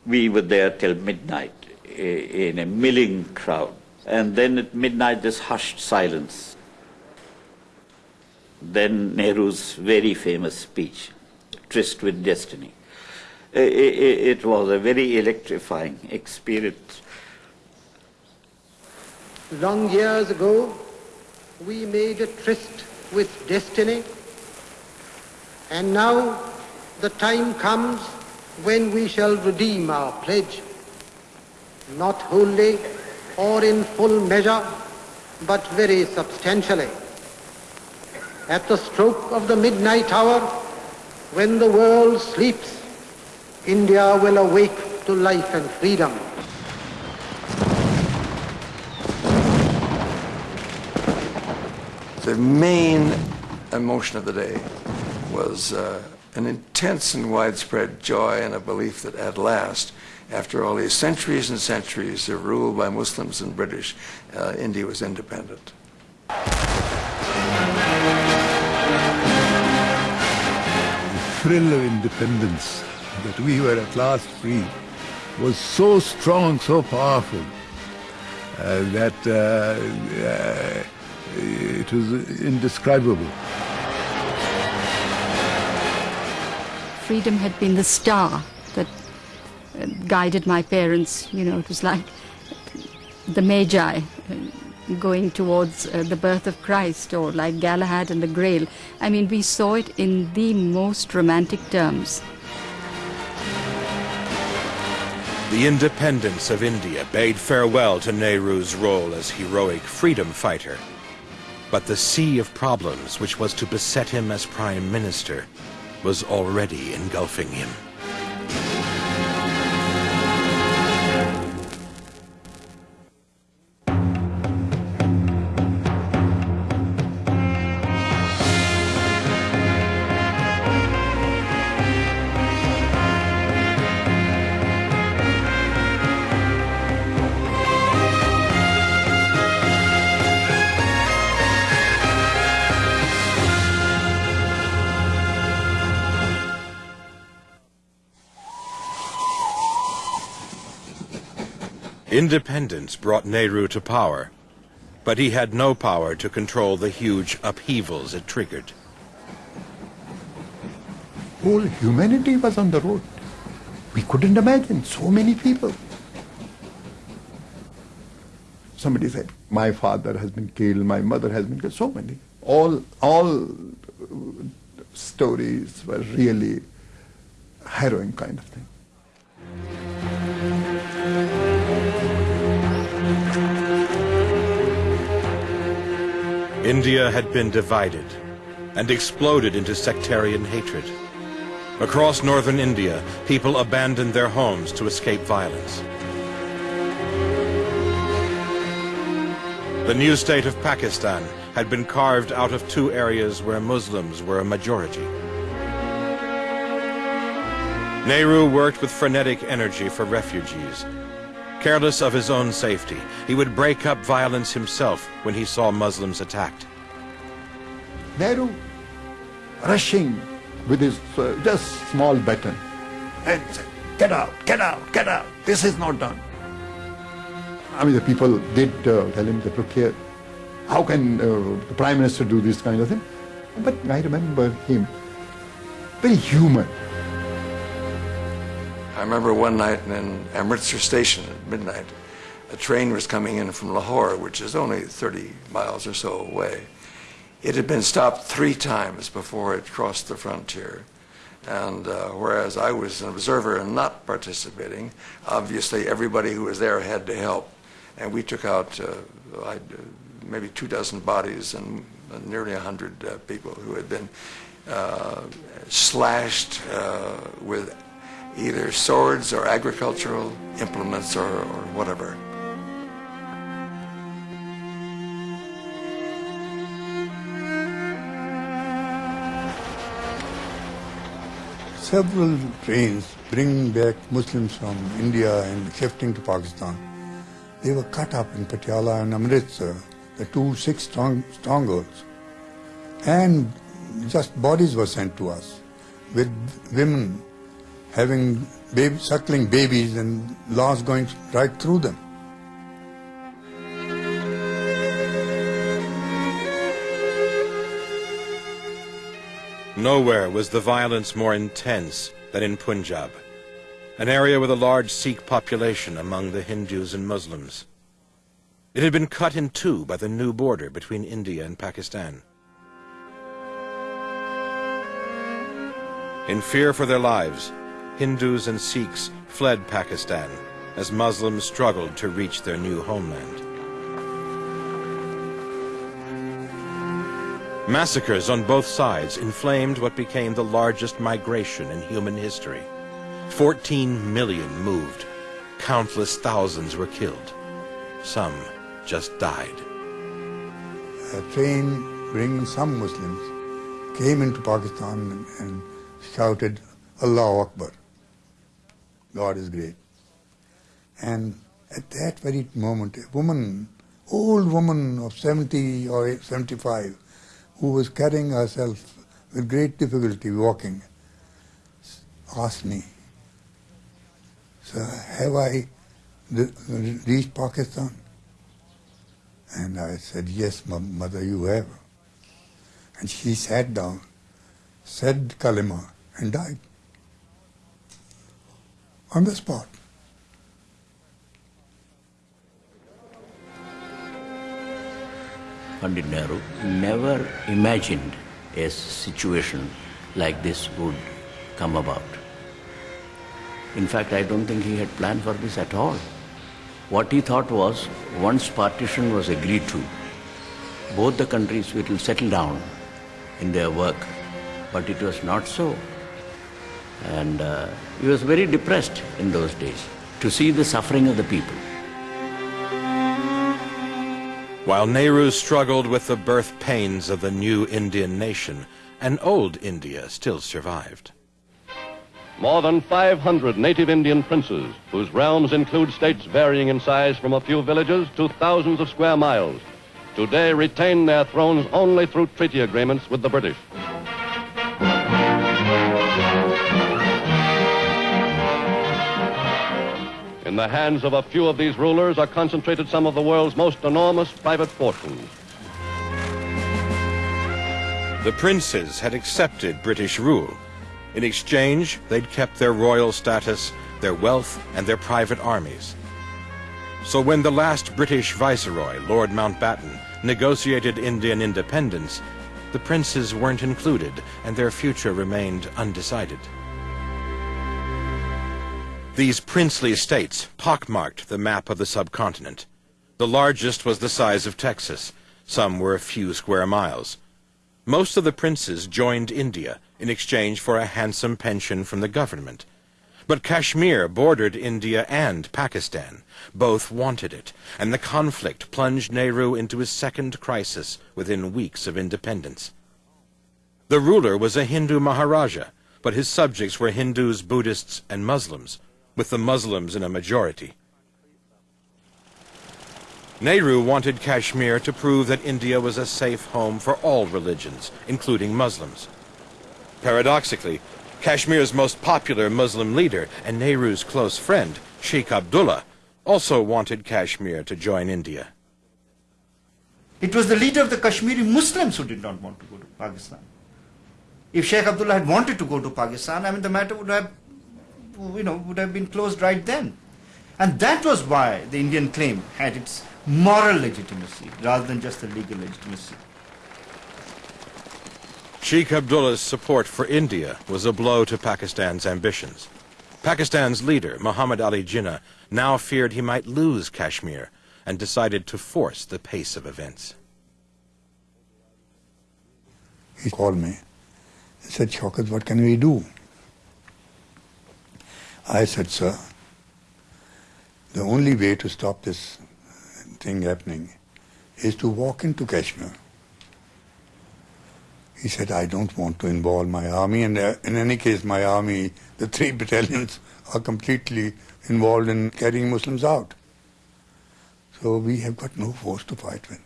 We were there till midnight eh, in a milling crowd. And then at midnight, this hushed silence. Then Nehru's very famous speech, Tryst with Destiny. It was a very electrifying experience. Long years ago, we made a tryst with destiny, and now the time comes when we shall redeem our pledge not wholly or in full measure, but very substantially. At the stroke of the midnight hour, when the world sleeps, India will awake to life and freedom. The main emotion of the day was uh, an intense and widespread joy and a belief that at last after all these centuries and centuries of rule by Muslims and British, uh, India was independent. The thrill of independence, that we were at last free, was so strong, so powerful. uh, that uh, uh, it was indescribable. Freedom had been the star that uh, guided my parents. You know, it was like the Magi uh, going towards uh, the birth of Christ, or like Galahad and the Grail. I mean, we saw it in the most romantic terms. The independence of India bade farewell to Nehru's role as heroic freedom fighter. But the sea of problems which was to beset him as prime minister was already engulfing him. Independence brought Nehru to power, but he had no power to control the huge upheavals it triggered. Whole humanity was on the road. We couldn't imagine so many people. Somebody said, my father has been killed, my mother has been killed, so many. All, all uh, stories were really harrowing kind of thing. India had been divided and exploded into sectarian hatred. Across northern India, people abandoned their homes to escape violence. The new state of Pakistan had been carved out of two areas where Muslims were a majority. Nehru worked with frenetic energy for refugees Careless of his own safety, he would break up violence himself when he saw Muslims attacked. Nehru rushing with his uh, just small baton and said, get out, get out, get out, this is not done. I mean, the people did uh, tell him that, look here, how can uh, the Prime Minister do this kind of thing? But I remember him, very human. I remember one night in Amritsar station at midnight, a train was coming in from Lahore, which is only 30 miles or so away. It had been stopped three times before it crossed the frontier. And uh, whereas I was an observer and not participating, obviously everybody who was there had to help. And we took out uh, uh maybe two dozen bodies and nearly a hundred uh, people who had been uh, slashed uh, with either swords or agricultural implements or, or whatever. Several trains bringing back Muslims from India and shifting to Pakistan. They were cut up in Patiala and Amritsar, the two six strong, strongholds. And just bodies were sent to us with women having baby, suckling babies and laws going right through them. Nowhere was the violence more intense than in Punjab, an area with a large Sikh population among the Hindus and Muslims. It had been cut in two by the new border between India and Pakistan. In fear for their lives, Hindus and Sikhs fled Pakistan as Muslims struggled to reach their new homeland. Massacres on both sides inflamed what became the largest migration in human history. 14 million moved. Countless thousands were killed. Some just died. A train bringing some Muslims came into Pakistan and shouted, Allah Akbar. God is great. And at that very moment, a woman, old woman of 70 or 75, who was carrying herself with great difficulty walking, asked me, Sir, have I reached Pakistan? And I said, yes, mother, you have. And she sat down, said kalima, and died on the spot. Pandit Nehru never imagined a situation like this would come about. In fact, I don't think he had planned for this at all. What he thought was, once partition was agreed to, both the countries will settle down in their work. But it was not so. And uh, he was very depressed in those days to see the suffering of the people. While Nehru struggled with the birth pains of the new Indian nation, an old India still survived. More than 500 native Indian princes, whose realms include states varying in size from a few villages to thousands of square miles, today retain their thrones only through treaty agreements with the British. The hands of a few of these rulers are concentrated some of the world's most enormous private fortunes. The princes had accepted British rule. In exchange, they'd kept their royal status, their wealth, and their private armies. So when the last British viceroy, Lord Mountbatten, negotiated Indian independence, the princes weren't included, and their future remained undecided. These princely states pockmarked the map of the subcontinent. The largest was the size of Texas. Some were a few square miles. Most of the princes joined India in exchange for a handsome pension from the government. But Kashmir bordered India and Pakistan. Both wanted it, and the conflict plunged Nehru into his second crisis within weeks of independence. The ruler was a Hindu Maharaja, but his subjects were Hindus, Buddhists, and Muslims with the Muslims in a majority. Nehru wanted Kashmir to prove that India was a safe home for all religions, including Muslims. Paradoxically, Kashmir's most popular Muslim leader and Nehru's close friend, Sheikh Abdullah, also wanted Kashmir to join India. It was the leader of the Kashmiri Muslims who did not want to go to Pakistan. If Sheikh Abdullah had wanted to go to Pakistan, I mean, the matter would have you know, would have been closed right then. And that was why the Indian claim had its moral legitimacy rather than just the legal legitimacy. Sheikh Abdullah's support for India was a blow to Pakistan's ambitions. Pakistan's leader, Muhammad Ali Jinnah, now feared he might lose Kashmir and decided to force the pace of events. He called me. He said, Shaukat, what can we do? I said, sir, the only way to stop this thing happening is to walk into Kashmir. He said, I don't want to involve my army, and uh, in any case, my army, the three battalions, are completely involved in carrying Muslims out. So we have got no force to fight with.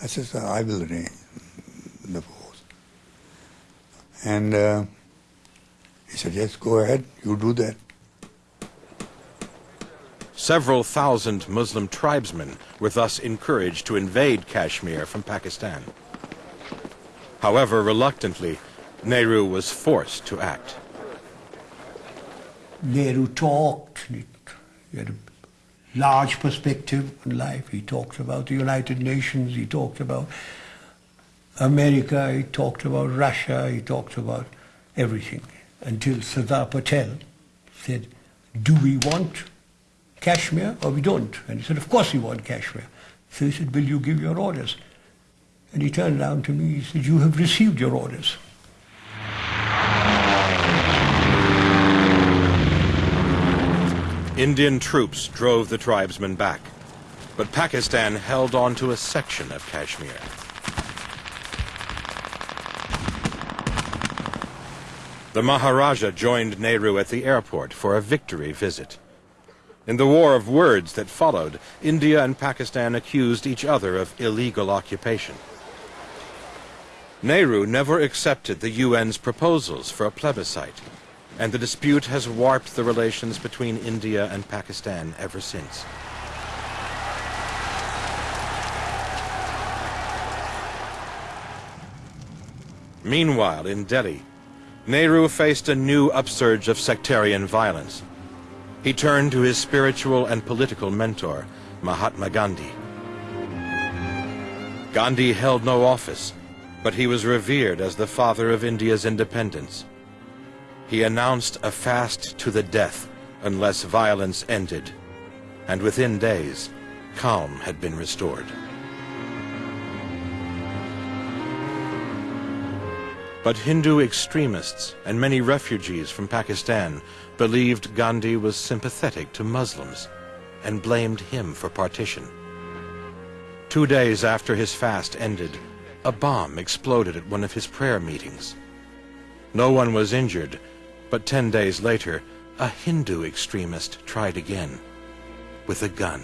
I said, sir, I will arrange the force. And uh, he said, yes, go ahead, you do that. Several thousand Muslim tribesmen were thus encouraged to invade Kashmir from Pakistan. However, reluctantly, Nehru was forced to act. Nehru talked. He had a large perspective on life. He talked about the United Nations. He talked about America. He talked about Russia. He talked about everything until Sardar Patel said, do we want Kashmir or oh, we don't? And he said, of course we want Kashmir. So he said, will you give your orders? And he turned around to me, he said, you have received your orders. Indian troops drove the tribesmen back, but Pakistan held on to a section of Kashmir. The Maharaja joined Nehru at the airport for a victory visit. In the war of words that followed, India and Pakistan accused each other of illegal occupation. Nehru never accepted the UN's proposals for a plebiscite, and the dispute has warped the relations between India and Pakistan ever since. Meanwhile, in Delhi, Nehru faced a new upsurge of sectarian violence. He turned to his spiritual and political mentor, Mahatma Gandhi. Gandhi held no office, but he was revered as the father of India's independence. He announced a fast to the death unless violence ended, and within days, calm had been restored. But Hindu extremists and many refugees from Pakistan believed Gandhi was sympathetic to Muslims and blamed him for partition. Two days after his fast ended, a bomb exploded at one of his prayer meetings. No one was injured, but ten days later, a Hindu extremist tried again with a gun.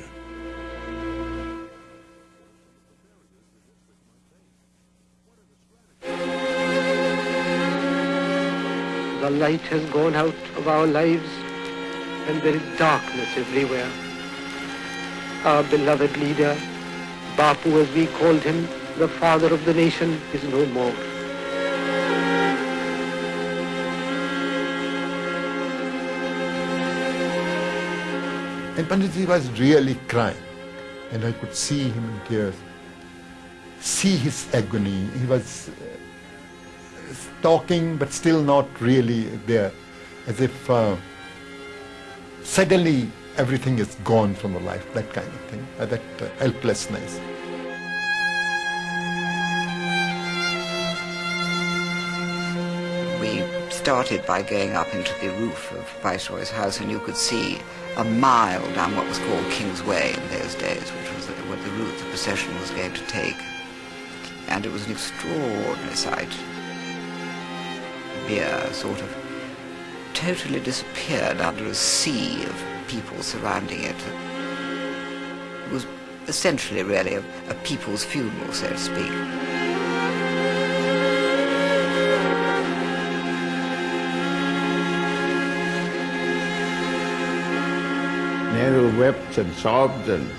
Light has gone out of our lives and there is darkness everywhere. Our beloved leader, Bapu as we called him, the father of the nation, is no more. And Panditji was really crying, and I could see him in tears, see his agony. He was talking, but still not really there, as if uh, suddenly everything is gone from the life, that kind of thing, uh, that uh, helplessness. We started by going up into the roof of Viceroy's house, and you could see a mile down what was called King's Way in those days, which was the, what the route the procession was going to take. And it was an extraordinary sight. Sort of totally disappeared under a sea of people surrounding it. It was essentially really a, a people's funeral, so to speak. Nehru wept and sobbed and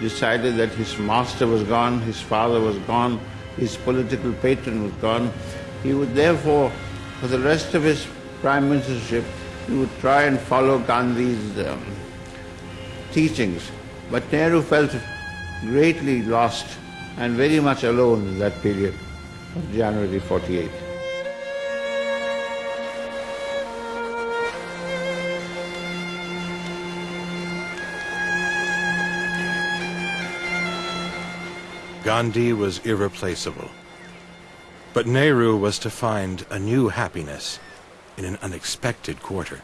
decided that his master was gone, his father was gone, his political patron was gone. He would therefore, for the rest of his prime ministership, he would try and follow Gandhi's um, teachings. But Nehru felt greatly lost and very much alone in that period of January 48. Gandhi was irreplaceable. But Nehru was to find a new happiness in an unexpected quarter.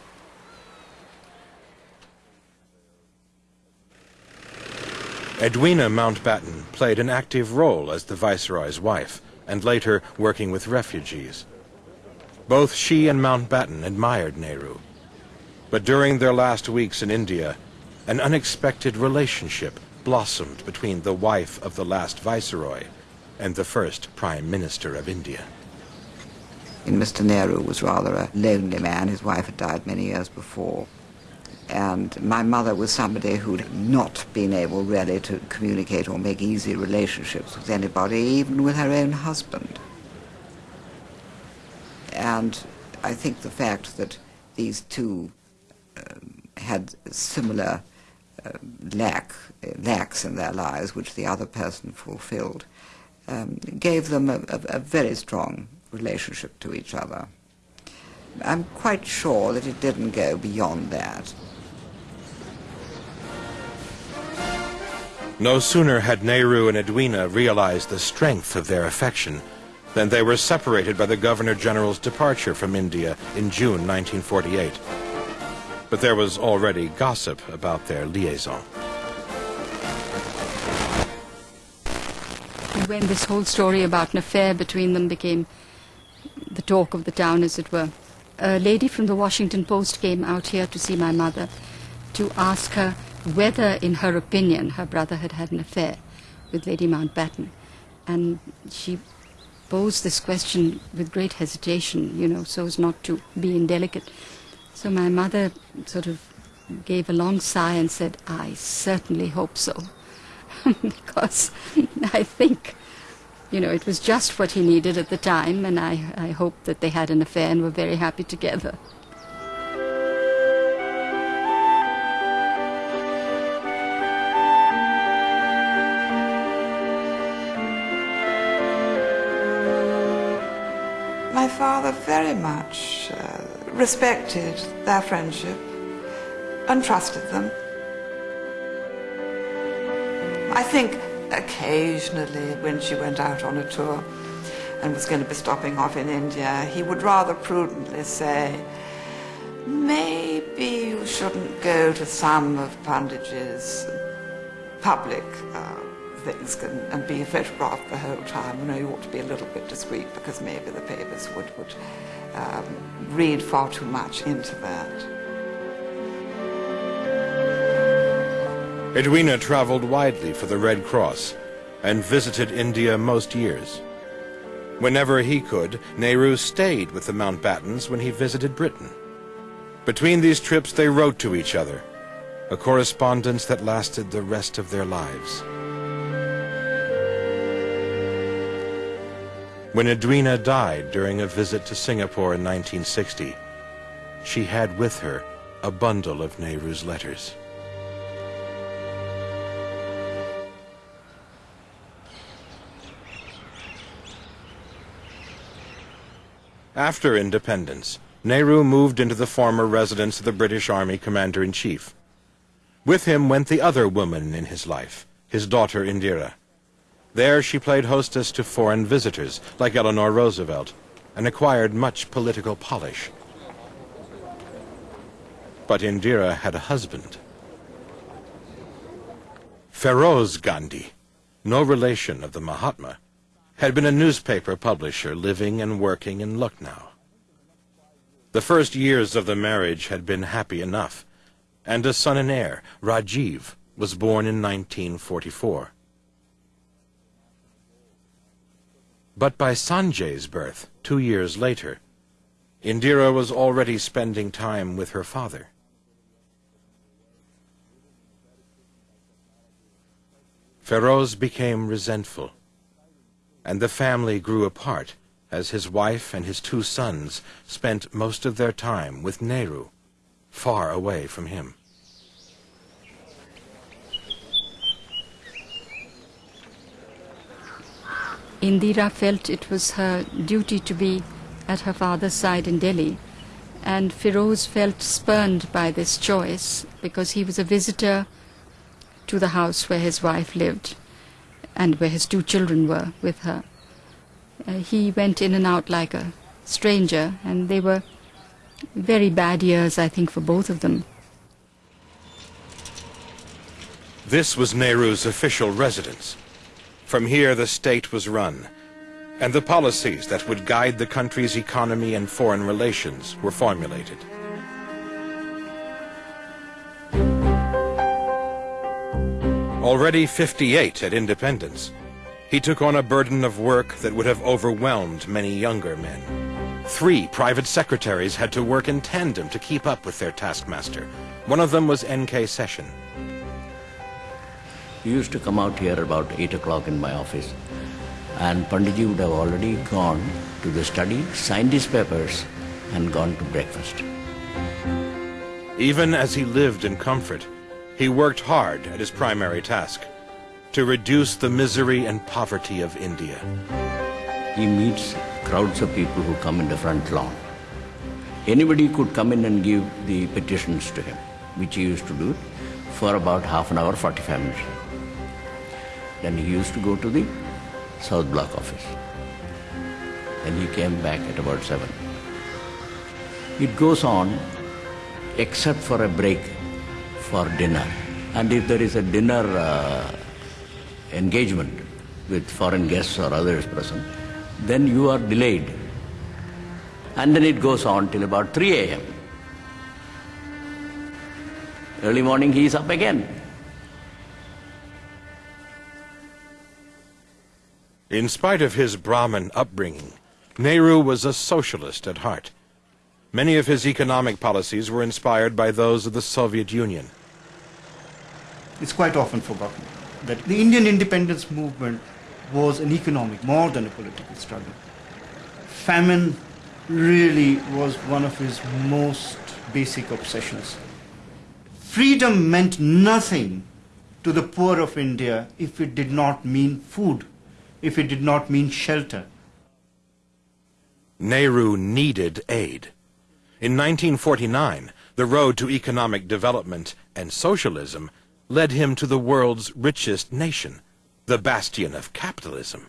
Edwina Mountbatten played an active role as the Viceroy's wife, and later working with refugees. Both she and Mountbatten admired Nehru. But during their last weeks in India, an unexpected relationship blossomed between the wife of the last Viceroy and the first Prime Minister of India. And Mr. Nehru was rather a lonely man. His wife had died many years before. And my mother was somebody who'd not been able really to communicate or make easy relationships with anybody, even with her own husband. And I think the fact that these two um, had similar uh, lack, lacks in their lives, which the other person fulfilled, um, gave them a, a, a very strong relationship to each other. I'm quite sure that it didn't go beyond that. No sooner had Nehru and Edwina realized the strength of their affection than they were separated by the Governor-General's departure from India in June 1948. But there was already gossip about their liaison. When this whole story about an affair between them became the talk of the town, as it were, a lady from the Washington Post came out here to see my mother to ask her whether, in her opinion, her brother had had an affair with Lady Mountbatten. And she posed this question with great hesitation, you know, so as not to be indelicate. So my mother sort of gave a long sigh and said, I certainly hope so. because I think you know, it was just what he needed at the time, and I, I hope that they had an affair and were very happy together. My father very much uh, respected their friendship and trusted them. I think occasionally when she went out on a tour and was going to be stopping off in India, he would rather prudently say, maybe you shouldn't go to some of Panditji's public uh, things and, and be a photographed the whole time. You know, you ought to be a little bit discreet because maybe the papers would, would um, read far too much into that. Edwina traveled widely for the Red Cross and visited India most years. Whenever he could, Nehru stayed with the Mountbattens when he visited Britain. Between these trips, they wrote to each other, a correspondence that lasted the rest of their lives. When Edwina died during a visit to Singapore in 1960, she had with her a bundle of Nehru's letters. After independence, Nehru moved into the former residence of the British Army Commander-in-Chief. With him went the other woman in his life, his daughter Indira. There she played hostess to foreign visitors, like Eleanor Roosevelt, and acquired much political polish. But Indira had a husband. Feroz Gandhi, no relation of the Mahatma, had been a newspaper publisher living and working in Lucknow. The first years of the marriage had been happy enough, and a son and heir, Rajiv, was born in 1944. But by Sanjay's birth, two years later, Indira was already spending time with her father. Feroz became resentful, and the family grew apart as his wife and his two sons spent most of their time with Nehru, far away from him. Indira felt it was her duty to be at her father's side in Delhi, and Feroz felt spurned by this choice because he was a visitor to the house where his wife lived and where his two children were with her. Uh, he went in and out like a stranger, and they were very bad years, I think, for both of them. This was Nehru's official residence. From here the state was run, and the policies that would guide the country's economy and foreign relations were formulated. Already 58 at independence, he took on a burden of work that would have overwhelmed many younger men. Three private secretaries had to work in tandem to keep up with their taskmaster. One of them was N.K. Seshan. He used to come out here about 8 o'clock in my office, and Panditji would have already gone to the study, signed his papers, and gone to breakfast. Even as he lived in comfort, he worked hard at his primary task to reduce the misery and poverty of India. He meets crowds of people who come in the front lawn. Anybody could come in and give the petitions to him, which he used to do for about half an hour, 45 minutes. Then he used to go to the South Block office. Then he came back at about 7. It goes on except for a break for dinner. And if there is a dinner uh, engagement with foreign guests or others present, then you are delayed. And then it goes on till about 3 a.m. Early morning he is up again. In spite of his Brahmin upbringing, Nehru was a socialist at heart. Many of his economic policies were inspired by those of the Soviet Union. It's quite often forgotten that the Indian independence movement was an economic more than a political struggle. Famine really was one of his most basic obsessions. Freedom meant nothing to the poor of India if it did not mean food, if it did not mean shelter. Nehru needed aid. In 1949, the road to economic development and socialism led him to the world's richest nation, the bastion of capitalism.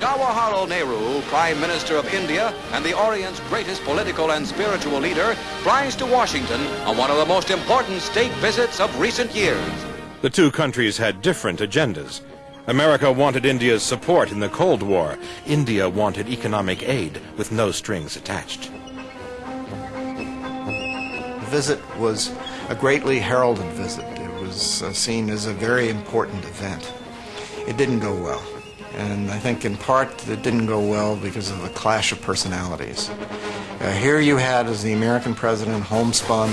Jawaharlal Nehru, Prime Minister of India and the Orient's greatest political and spiritual leader, flies to Washington on one of the most important state visits of recent years. The two countries had different agendas. America wanted India's support in the Cold War. India wanted economic aid with no strings attached. The visit was a greatly heralded visit. It was uh, seen as a very important event. It didn't go well. And I think in part it didn't go well because of the clash of personalities. Uh, here you had as the American president homespun,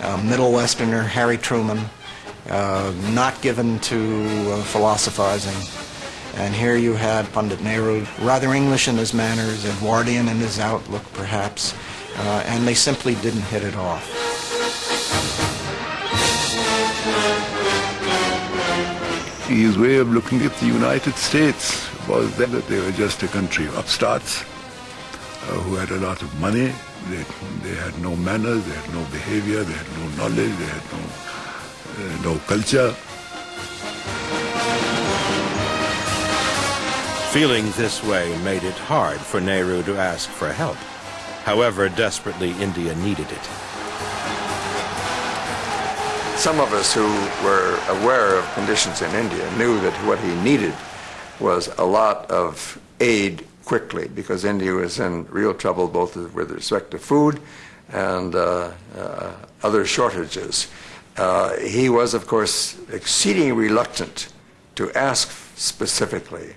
uh, Middle Westerner Harry Truman, uh, not given to uh, philosophizing. And here you had Pandit Nehru, rather English in his manners, Edwardian in his outlook perhaps, uh, and they simply didn't hit it off. His way of looking at the United States was that they were just a country of upstarts uh, who had a lot of money. They, they had no manners, they had no behavior, they had no knowledge, they had no, uh, no culture. Feeling this way made it hard for Nehru to ask for help. However desperately India needed it. Some of us who were aware of conditions in India knew that what he needed was a lot of aid quickly because India was in real trouble both with respect to food and uh, uh, other shortages. Uh, he was, of course, exceedingly reluctant to ask specifically.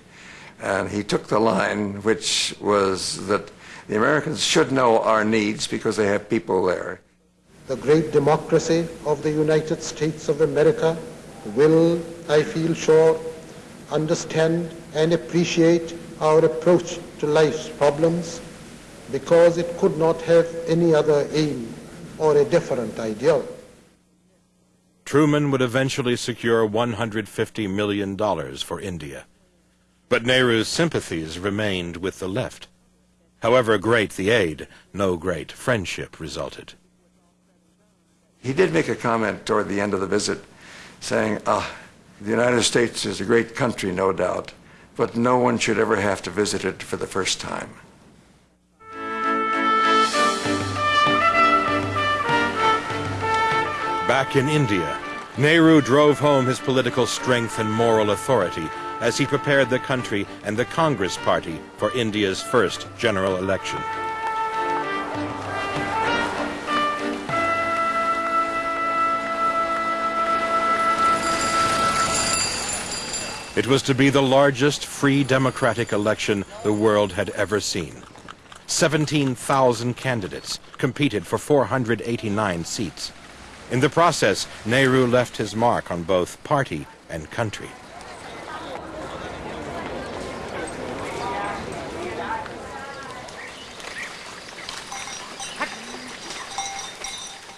And he took the line, which was that the Americans should know our needs because they have people there the great democracy of the United States of America will, I feel sure, understand and appreciate our approach to life's problems because it could not have any other aim or a different ideal. Truman would eventually secure $150 million for India. But Nehru's sympathies remained with the left. However great the aid, no great friendship resulted. He did make a comment toward the end of the visit saying, ah, the United States is a great country, no doubt, but no one should ever have to visit it for the first time. Back in India, Nehru drove home his political strength and moral authority as he prepared the country and the Congress Party for India's first general election. It was to be the largest free democratic election the world had ever seen. 17,000 candidates competed for 489 seats. In the process, Nehru left his mark on both party and country.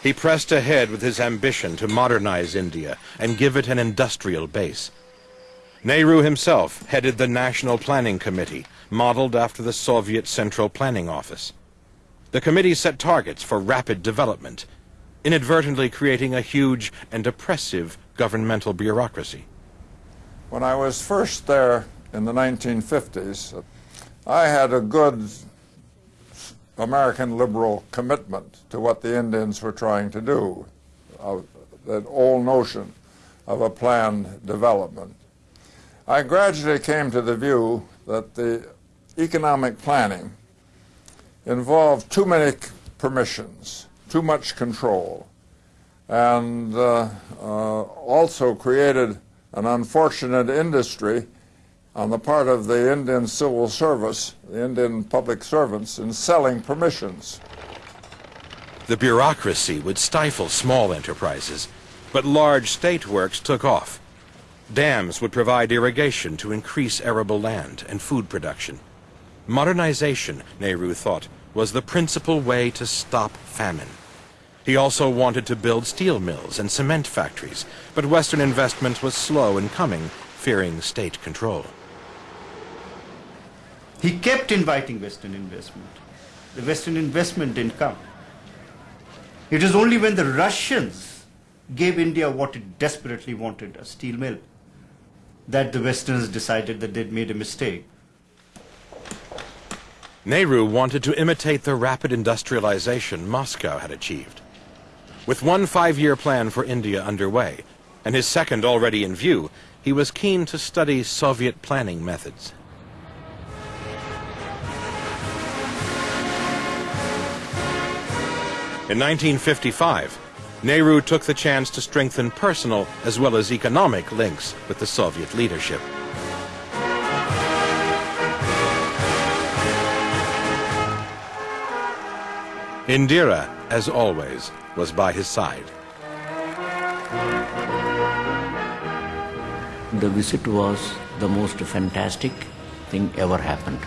He pressed ahead with his ambition to modernize India and give it an industrial base. Nehru himself headed the National Planning Committee, modeled after the Soviet Central Planning Office. The committee set targets for rapid development, inadvertently creating a huge and oppressive governmental bureaucracy. When I was first there in the 1950s, I had a good American liberal commitment to what the Indians were trying to do, that old notion of a planned development. I gradually came to the view that the economic planning involved too many permissions, too much control, and uh, uh, also created an unfortunate industry on the part of the Indian civil service, the Indian public servants, in selling permissions. The bureaucracy would stifle small enterprises, but large state works took off. Dams would provide irrigation to increase arable land and food production. Modernization, Nehru thought, was the principal way to stop famine. He also wanted to build steel mills and cement factories, but Western investment was slow in coming, fearing state control. He kept inviting Western investment. The Western investment didn't come. It was only when the Russians gave India what it desperately wanted, a steel mill, that the Westerners decided that they'd made a mistake. Nehru wanted to imitate the rapid industrialization Moscow had achieved. With one five-year plan for India underway, and his second already in view, he was keen to study Soviet planning methods. In 1955, Nehru took the chance to strengthen personal as well as economic links with the Soviet leadership. Indira, as always, was by his side. The visit was the most fantastic thing ever happened.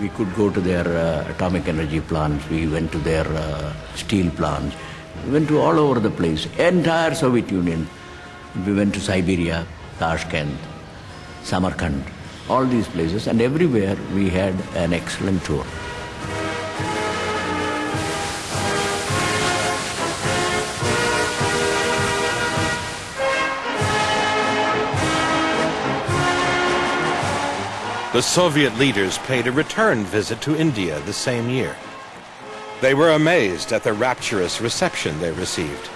We could go to their uh, atomic energy plants, we went to their uh, steel plants, we went to all over the place, entire Soviet Union. We went to Siberia, Tashkent, Samarkand, all these places, and everywhere we had an excellent tour. The Soviet leaders paid a return visit to India the same year. They were amazed at the rapturous reception they received.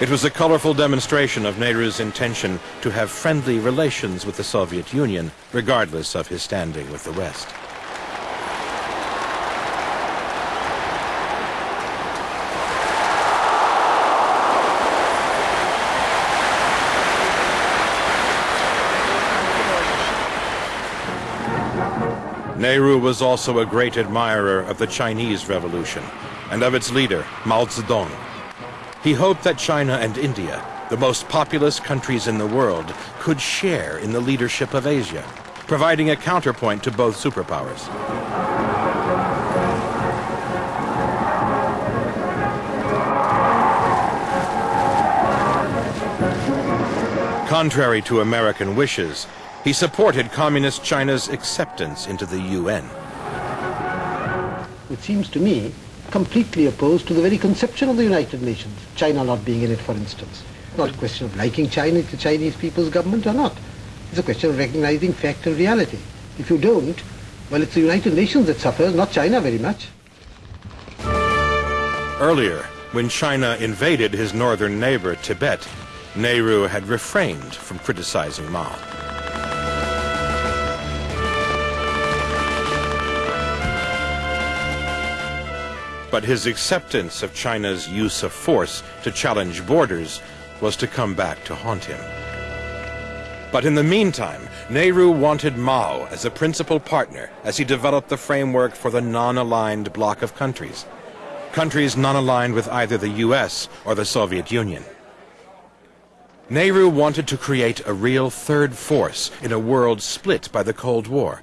It was a colorful demonstration of Nehru's intention to have friendly relations with the Soviet Union, regardless of his standing with the West. Nehru was also a great admirer of the Chinese Revolution and of its leader, Mao Zedong. He hoped that China and India, the most populous countries in the world, could share in the leadership of Asia, providing a counterpoint to both superpowers. Contrary to American wishes, he supported Communist China's acceptance into the UN. It seems to me completely opposed to the very conception of the United Nations, China not being in it, for instance. Not a question of liking China, the Chinese people's government or not. It's a question of recognizing fact and reality. If you don't, well, it's the United Nations that suffers, not China very much. Earlier, when China invaded his northern neighbor, Tibet, Nehru had refrained from criticizing Mao. But his acceptance of China's use of force to challenge borders was to come back to haunt him. But in the meantime, Nehru wanted Mao as a principal partner as he developed the framework for the non-aligned bloc of countries. Countries non-aligned with either the US or the Soviet Union. Nehru wanted to create a real third force in a world split by the Cold War.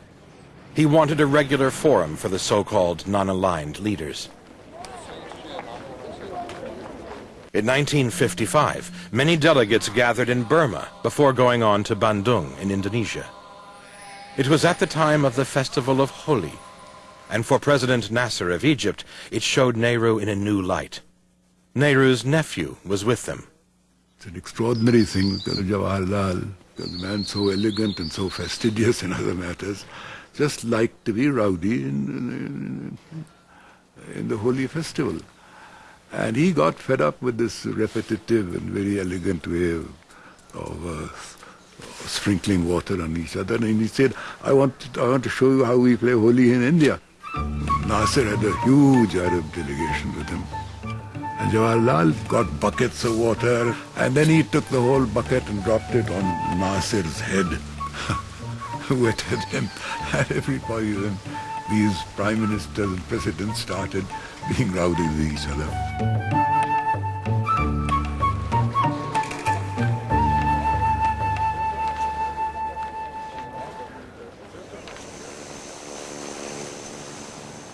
He wanted a regular forum for the so-called non-aligned leaders. In 1955, many delegates gathered in Burma before going on to Bandung in Indonesia. It was at the time of the festival of Holi, and for President Nasser of Egypt, it showed Nehru in a new light. Nehru's nephew was with them. It's an extraordinary thing because Jawaharlal, the man so elegant and so fastidious in other matters, just liked to be rowdy in, in, in the Holi festival. And he got fed up with this repetitive and very elegant way of, of uh, sprinkling water on each other. And he said, I want, I want to show you how we play Holi in India. Nasser had a huge Arab delegation with him. And Jawaharlal got buckets of water, and then he took the whole bucket and dropped it on Nasser's head, wetted him, and everybody then, these prime ministers and presidents started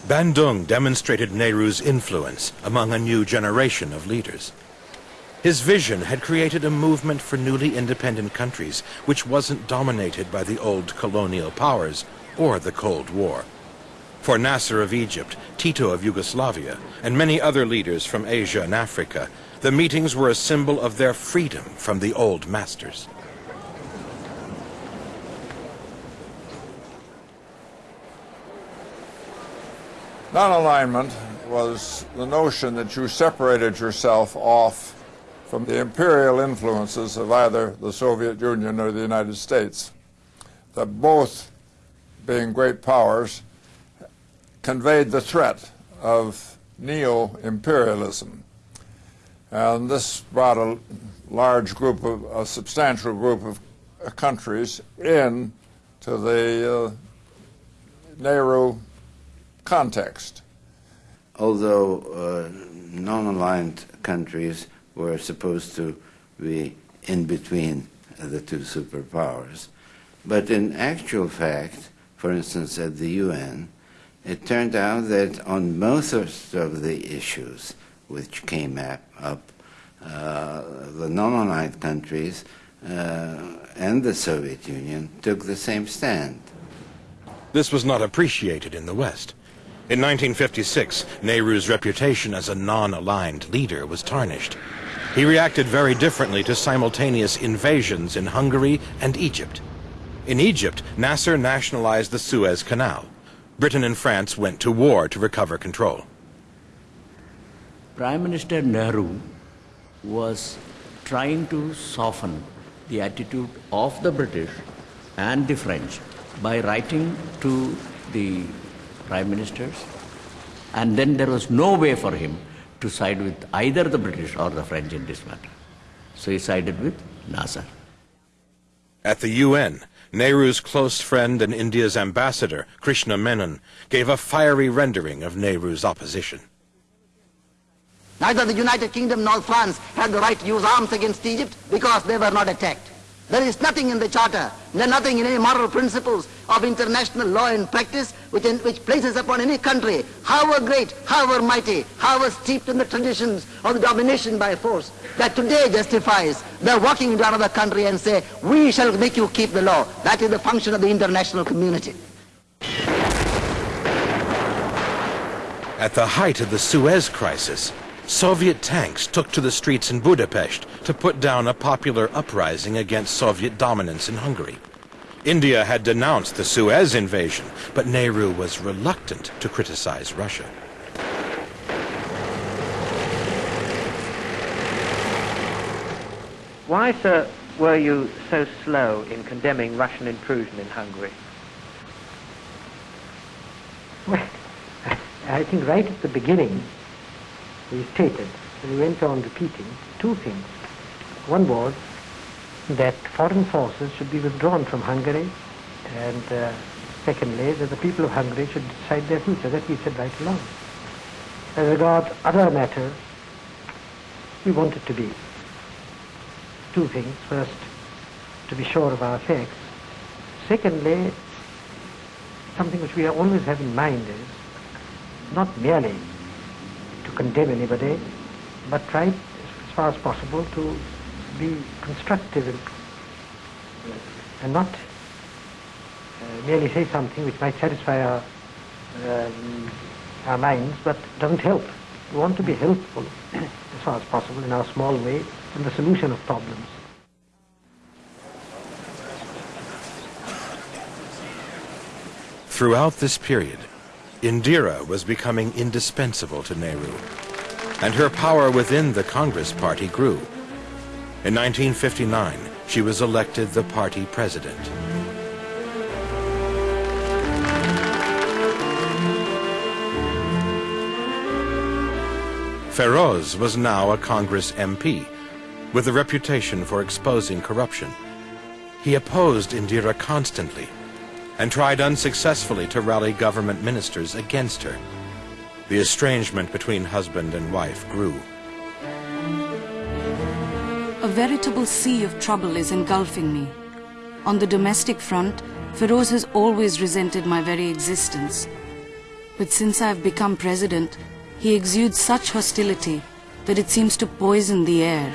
Bandung demonstrated Nehru's influence among a new generation of leaders. His vision had created a movement for newly independent countries which wasn't dominated by the old colonial powers or the Cold War. For Nasser of Egypt, Tito of Yugoslavia, and many other leaders from Asia and Africa, the meetings were a symbol of their freedom from the old masters. Non-alignment was the notion that you separated yourself off from the imperial influences of either the Soviet Union or the United States, that both, being great powers, conveyed the threat of neo-imperialism. And this brought a large group of, a substantial group of countries in to the uh, Nehru context. Although uh, non-aligned countries were supposed to be in between the two superpowers, but in actual fact, for instance, at the UN, it turned out that on most of the issues which came up, uh, the non-aligned countries uh, and the Soviet Union took the same stand. This was not appreciated in the West. In 1956, Nehru's reputation as a non-aligned leader was tarnished. He reacted very differently to simultaneous invasions in Hungary and Egypt. In Egypt, Nasser nationalized the Suez Canal. Britain and France went to war to recover control. Prime Minister Nehru was trying to soften the attitude of the British and the French by writing to the prime ministers, and then there was no way for him to side with either the British or the French in this matter. So he sided with Nasser. At the UN, Nehru's close friend and India's ambassador, Krishna Menon, gave a fiery rendering of Nehru's opposition. Neither the United Kingdom nor France had the right to use arms against Egypt because they were not attacked. There is nothing in the Charter, nothing in any moral principles of international law and practice which, in, which places upon any country, however great, however mighty, however steeped in the traditions of the domination by force, that today justifies the walking into another country and say, we shall make you keep the law. That is the function of the international community. At the height of the Suez crisis, Soviet tanks took to the streets in Budapest to put down a popular uprising against Soviet dominance in Hungary. India had denounced the Suez invasion, but Nehru was reluctant to criticize Russia. Why, sir, were you so slow in condemning Russian intrusion in Hungary? Well, I think right at the beginning, he stated, and he went on repeating two things. One was that foreign forces should be withdrawn from Hungary, and uh, secondly, that the people of Hungary should decide their future. That he said right along. As regards other matters, we wanted to be two things. First, to be sure of our facts. Secondly, something which we always have in mind is not merely to condemn anybody, but try as far as possible to be constructive and, and not uh, merely say something which might satisfy our, um, our minds, but doesn't help. We want to be helpful as far as possible in our small way in the solution of problems. Throughout this period, Indira was becoming indispensable to Nehru, and her power within the Congress Party grew. In 1959, she was elected the party president. Feroz was now a Congress MP, with a reputation for exposing corruption. He opposed Indira constantly, and tried unsuccessfully to rally government ministers against her. The estrangement between husband and wife grew. A veritable sea of trouble is engulfing me. On the domestic front, Feroz has always resented my very existence. But since I've become president, he exudes such hostility that it seems to poison the air.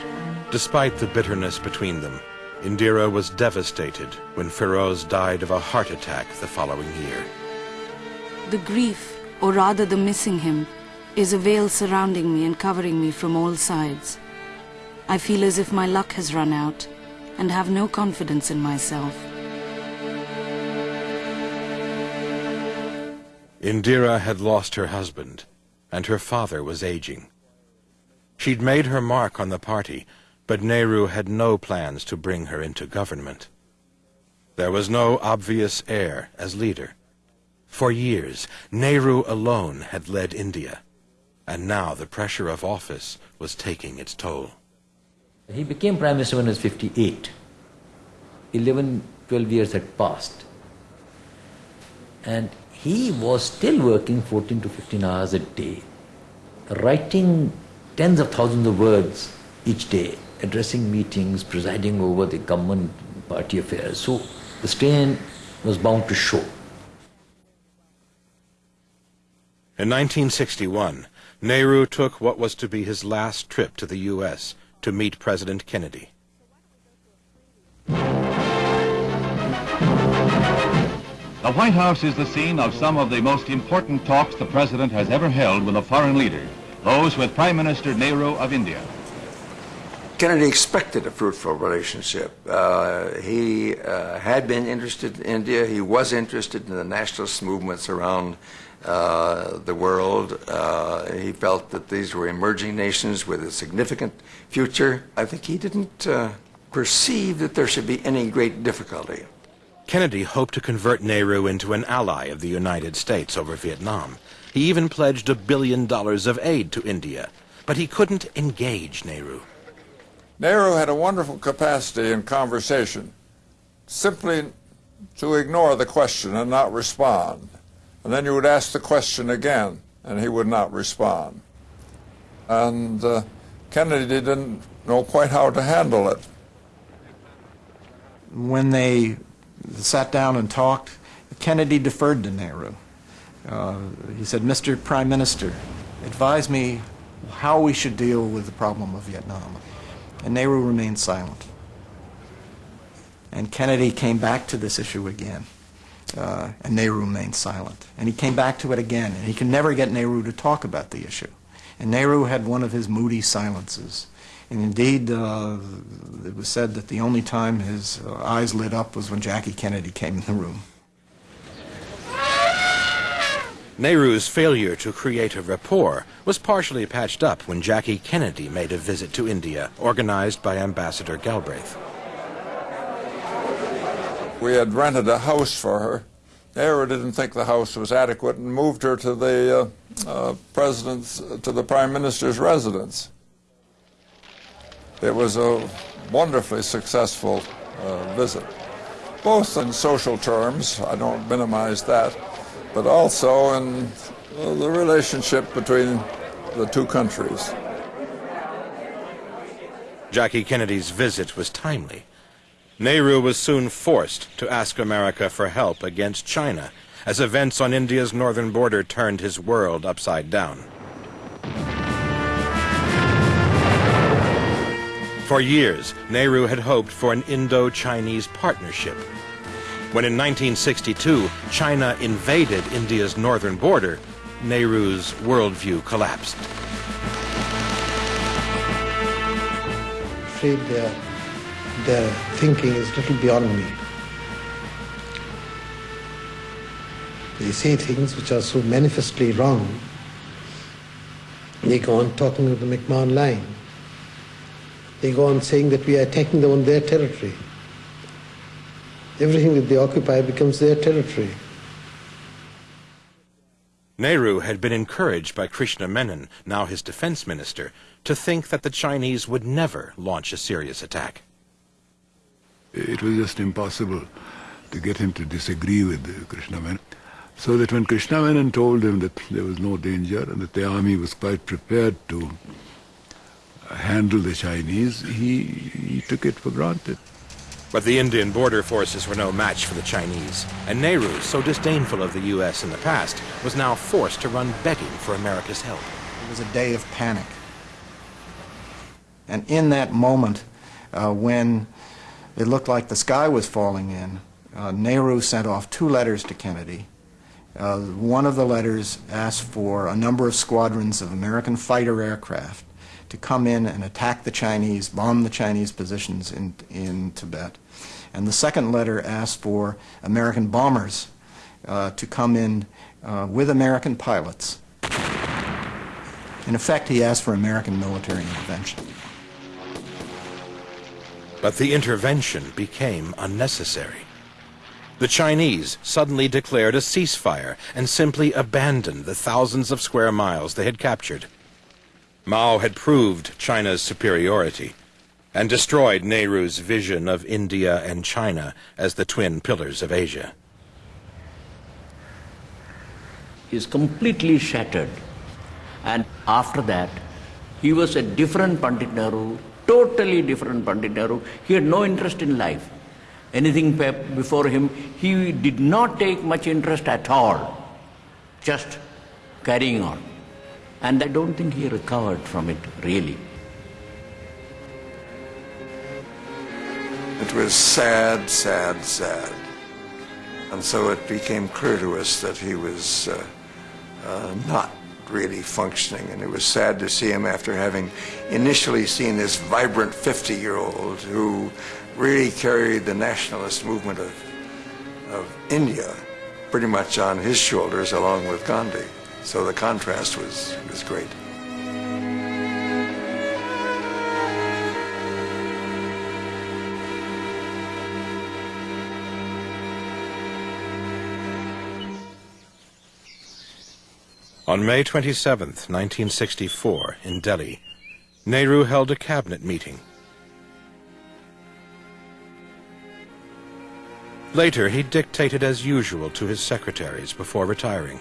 Despite the bitterness between them, Indira was devastated when Feroz died of a heart attack the following year. The grief, or rather the missing him, is a veil surrounding me and covering me from all sides. I feel as if my luck has run out and have no confidence in myself. Indira had lost her husband, and her father was aging. She'd made her mark on the party, but Nehru had no plans to bring her into government. There was no obvious heir as leader. For years, Nehru alone had led India, and now the pressure of office was taking its toll. He became Prime Minister when he was 58. 11, 12 years had passed. And he was still working 14 to 15 hours a day, writing tens of thousands of words each day, addressing meetings, presiding over the government party affairs. So the strain was bound to show. In 1961, Nehru took what was to be his last trip to the U.S. to meet President Kennedy. The White House is the scene of some of the most important talks the President has ever held with a foreign leader, those with Prime Minister Nehru of India. Kennedy expected a fruitful relationship. Uh, he uh, had been interested in India. He was interested in the nationalist movements around uh, the world. Uh, he felt that these were emerging nations with a significant future. I think he didn't uh, perceive that there should be any great difficulty. Kennedy hoped to convert Nehru into an ally of the United States over Vietnam. He even pledged a billion dollars of aid to India, but he couldn't engage Nehru. Nehru had a wonderful capacity in conversation, simply to ignore the question and not respond. And then you would ask the question again, and he would not respond. And uh, Kennedy didn't know quite how to handle it. When they sat down and talked, Kennedy deferred to Nehru. Uh, he said, Mr. Prime Minister, advise me how we should deal with the problem of Vietnam. And Nehru remained silent. And Kennedy came back to this issue again. Uh, and Nehru remained silent. And he came back to it again, and he could never get Nehru to talk about the issue. And Nehru had one of his moody silences. And indeed, uh, it was said that the only time his uh, eyes lit up was when Jackie Kennedy came in the room. Nehru's failure to create a rapport was partially patched up when Jackie Kennedy made a visit to India, organized by Ambassador Galbraith. We had rented a house for her. Nehru didn't think the house was adequate and moved her to the uh, uh, president's, to the prime minister's residence. It was a wonderfully successful uh, visit, both in social terms, I don't minimize that, but also in uh, the relationship between the two countries. Jackie Kennedy's visit was timely. Nehru was soon forced to ask America for help against China as events on India's northern border turned his world upside down. For years, Nehru had hoped for an Indo-Chinese partnership. When in 1962, China invaded India's northern border, Nehru's worldview collapsed. I'm afraid their, their thinking is little beyond me. They say things which are so manifestly wrong. They go on talking of the McMahon line. They go on saying that we are attacking them on their territory. Everything that they occupy becomes their territory. Nehru had been encouraged by Krishna Menon, now his defense minister, to think that the Chinese would never launch a serious attack. It was just impossible to get him to disagree with Krishna Menon. So that when Krishna Menon told him that there was no danger and that the army was quite prepared to handle the Chinese, he, he took it for granted. But the Indian border forces were no match for the Chinese, and Nehru, so disdainful of the U.S. in the past, was now forced to run begging for America's help. It was a day of panic. And in that moment, uh, when it looked like the sky was falling in, uh, Nehru sent off two letters to Kennedy. Uh, one of the letters asked for a number of squadrons of American fighter aircraft to come in and attack the Chinese, bomb the Chinese positions in, in Tibet. And the second letter asked for American bombers uh, to come in uh, with American pilots. In effect, he asked for American military intervention. But the intervention became unnecessary. The Chinese suddenly declared a ceasefire and simply abandoned the thousands of square miles they had captured. Mao had proved China's superiority and destroyed Nehru's vision of India and China as the twin pillars of Asia. He is completely shattered. And after that, he was a different Pandit Nehru, totally different Pandit Nehru. He had no interest in life. Anything before him, he did not take much interest at all, just carrying on. And I don't think he recovered from it really. It was sad, sad, sad. And so it became clear to us that he was uh, uh, not really functioning. And it was sad to see him after having initially seen this vibrant 50 year old who really carried the nationalist movement of, of India pretty much on his shoulders along with Gandhi. So the contrast was, was great. On May 27, 1964, in Delhi, Nehru held a cabinet meeting. Later, he dictated as usual to his secretaries before retiring.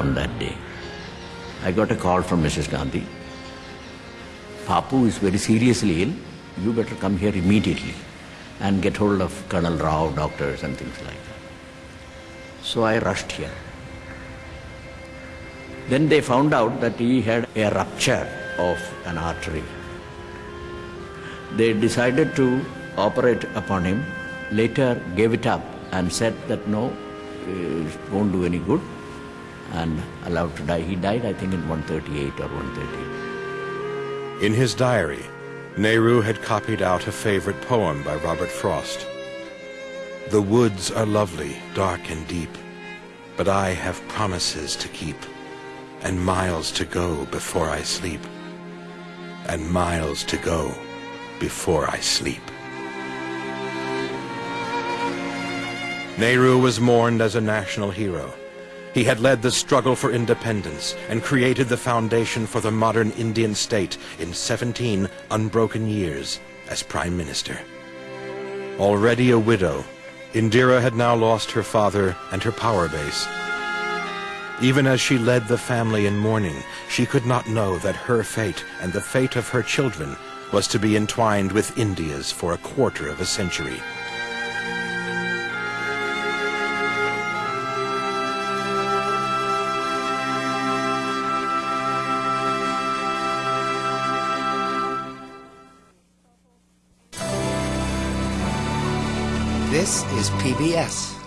On that day, I got a call from Mrs. Gandhi. Papu is very seriously ill. You better come here immediately and get hold of Colonel Rao, doctors and things like that. So I rushed here. Then they found out that he had a rupture of an artery. They decided to operate upon him, later gave it up and said that no, it won't do any good and allowed to die. He died, I think, in 138 or 130. In his diary, Nehru had copied out a favorite poem by Robert Frost. The woods are lovely, dark and deep, but I have promises to keep, and miles to go before I sleep, and miles to go before I sleep. Nehru was mourned as a national hero. He had led the struggle for independence and created the foundation for the modern Indian state in 17 unbroken years as Prime Minister. Already a widow, Indira had now lost her father and her power base. Even as she led the family in mourning, she could not know that her fate and the fate of her children was to be entwined with India's for a quarter of a century. This is PBS.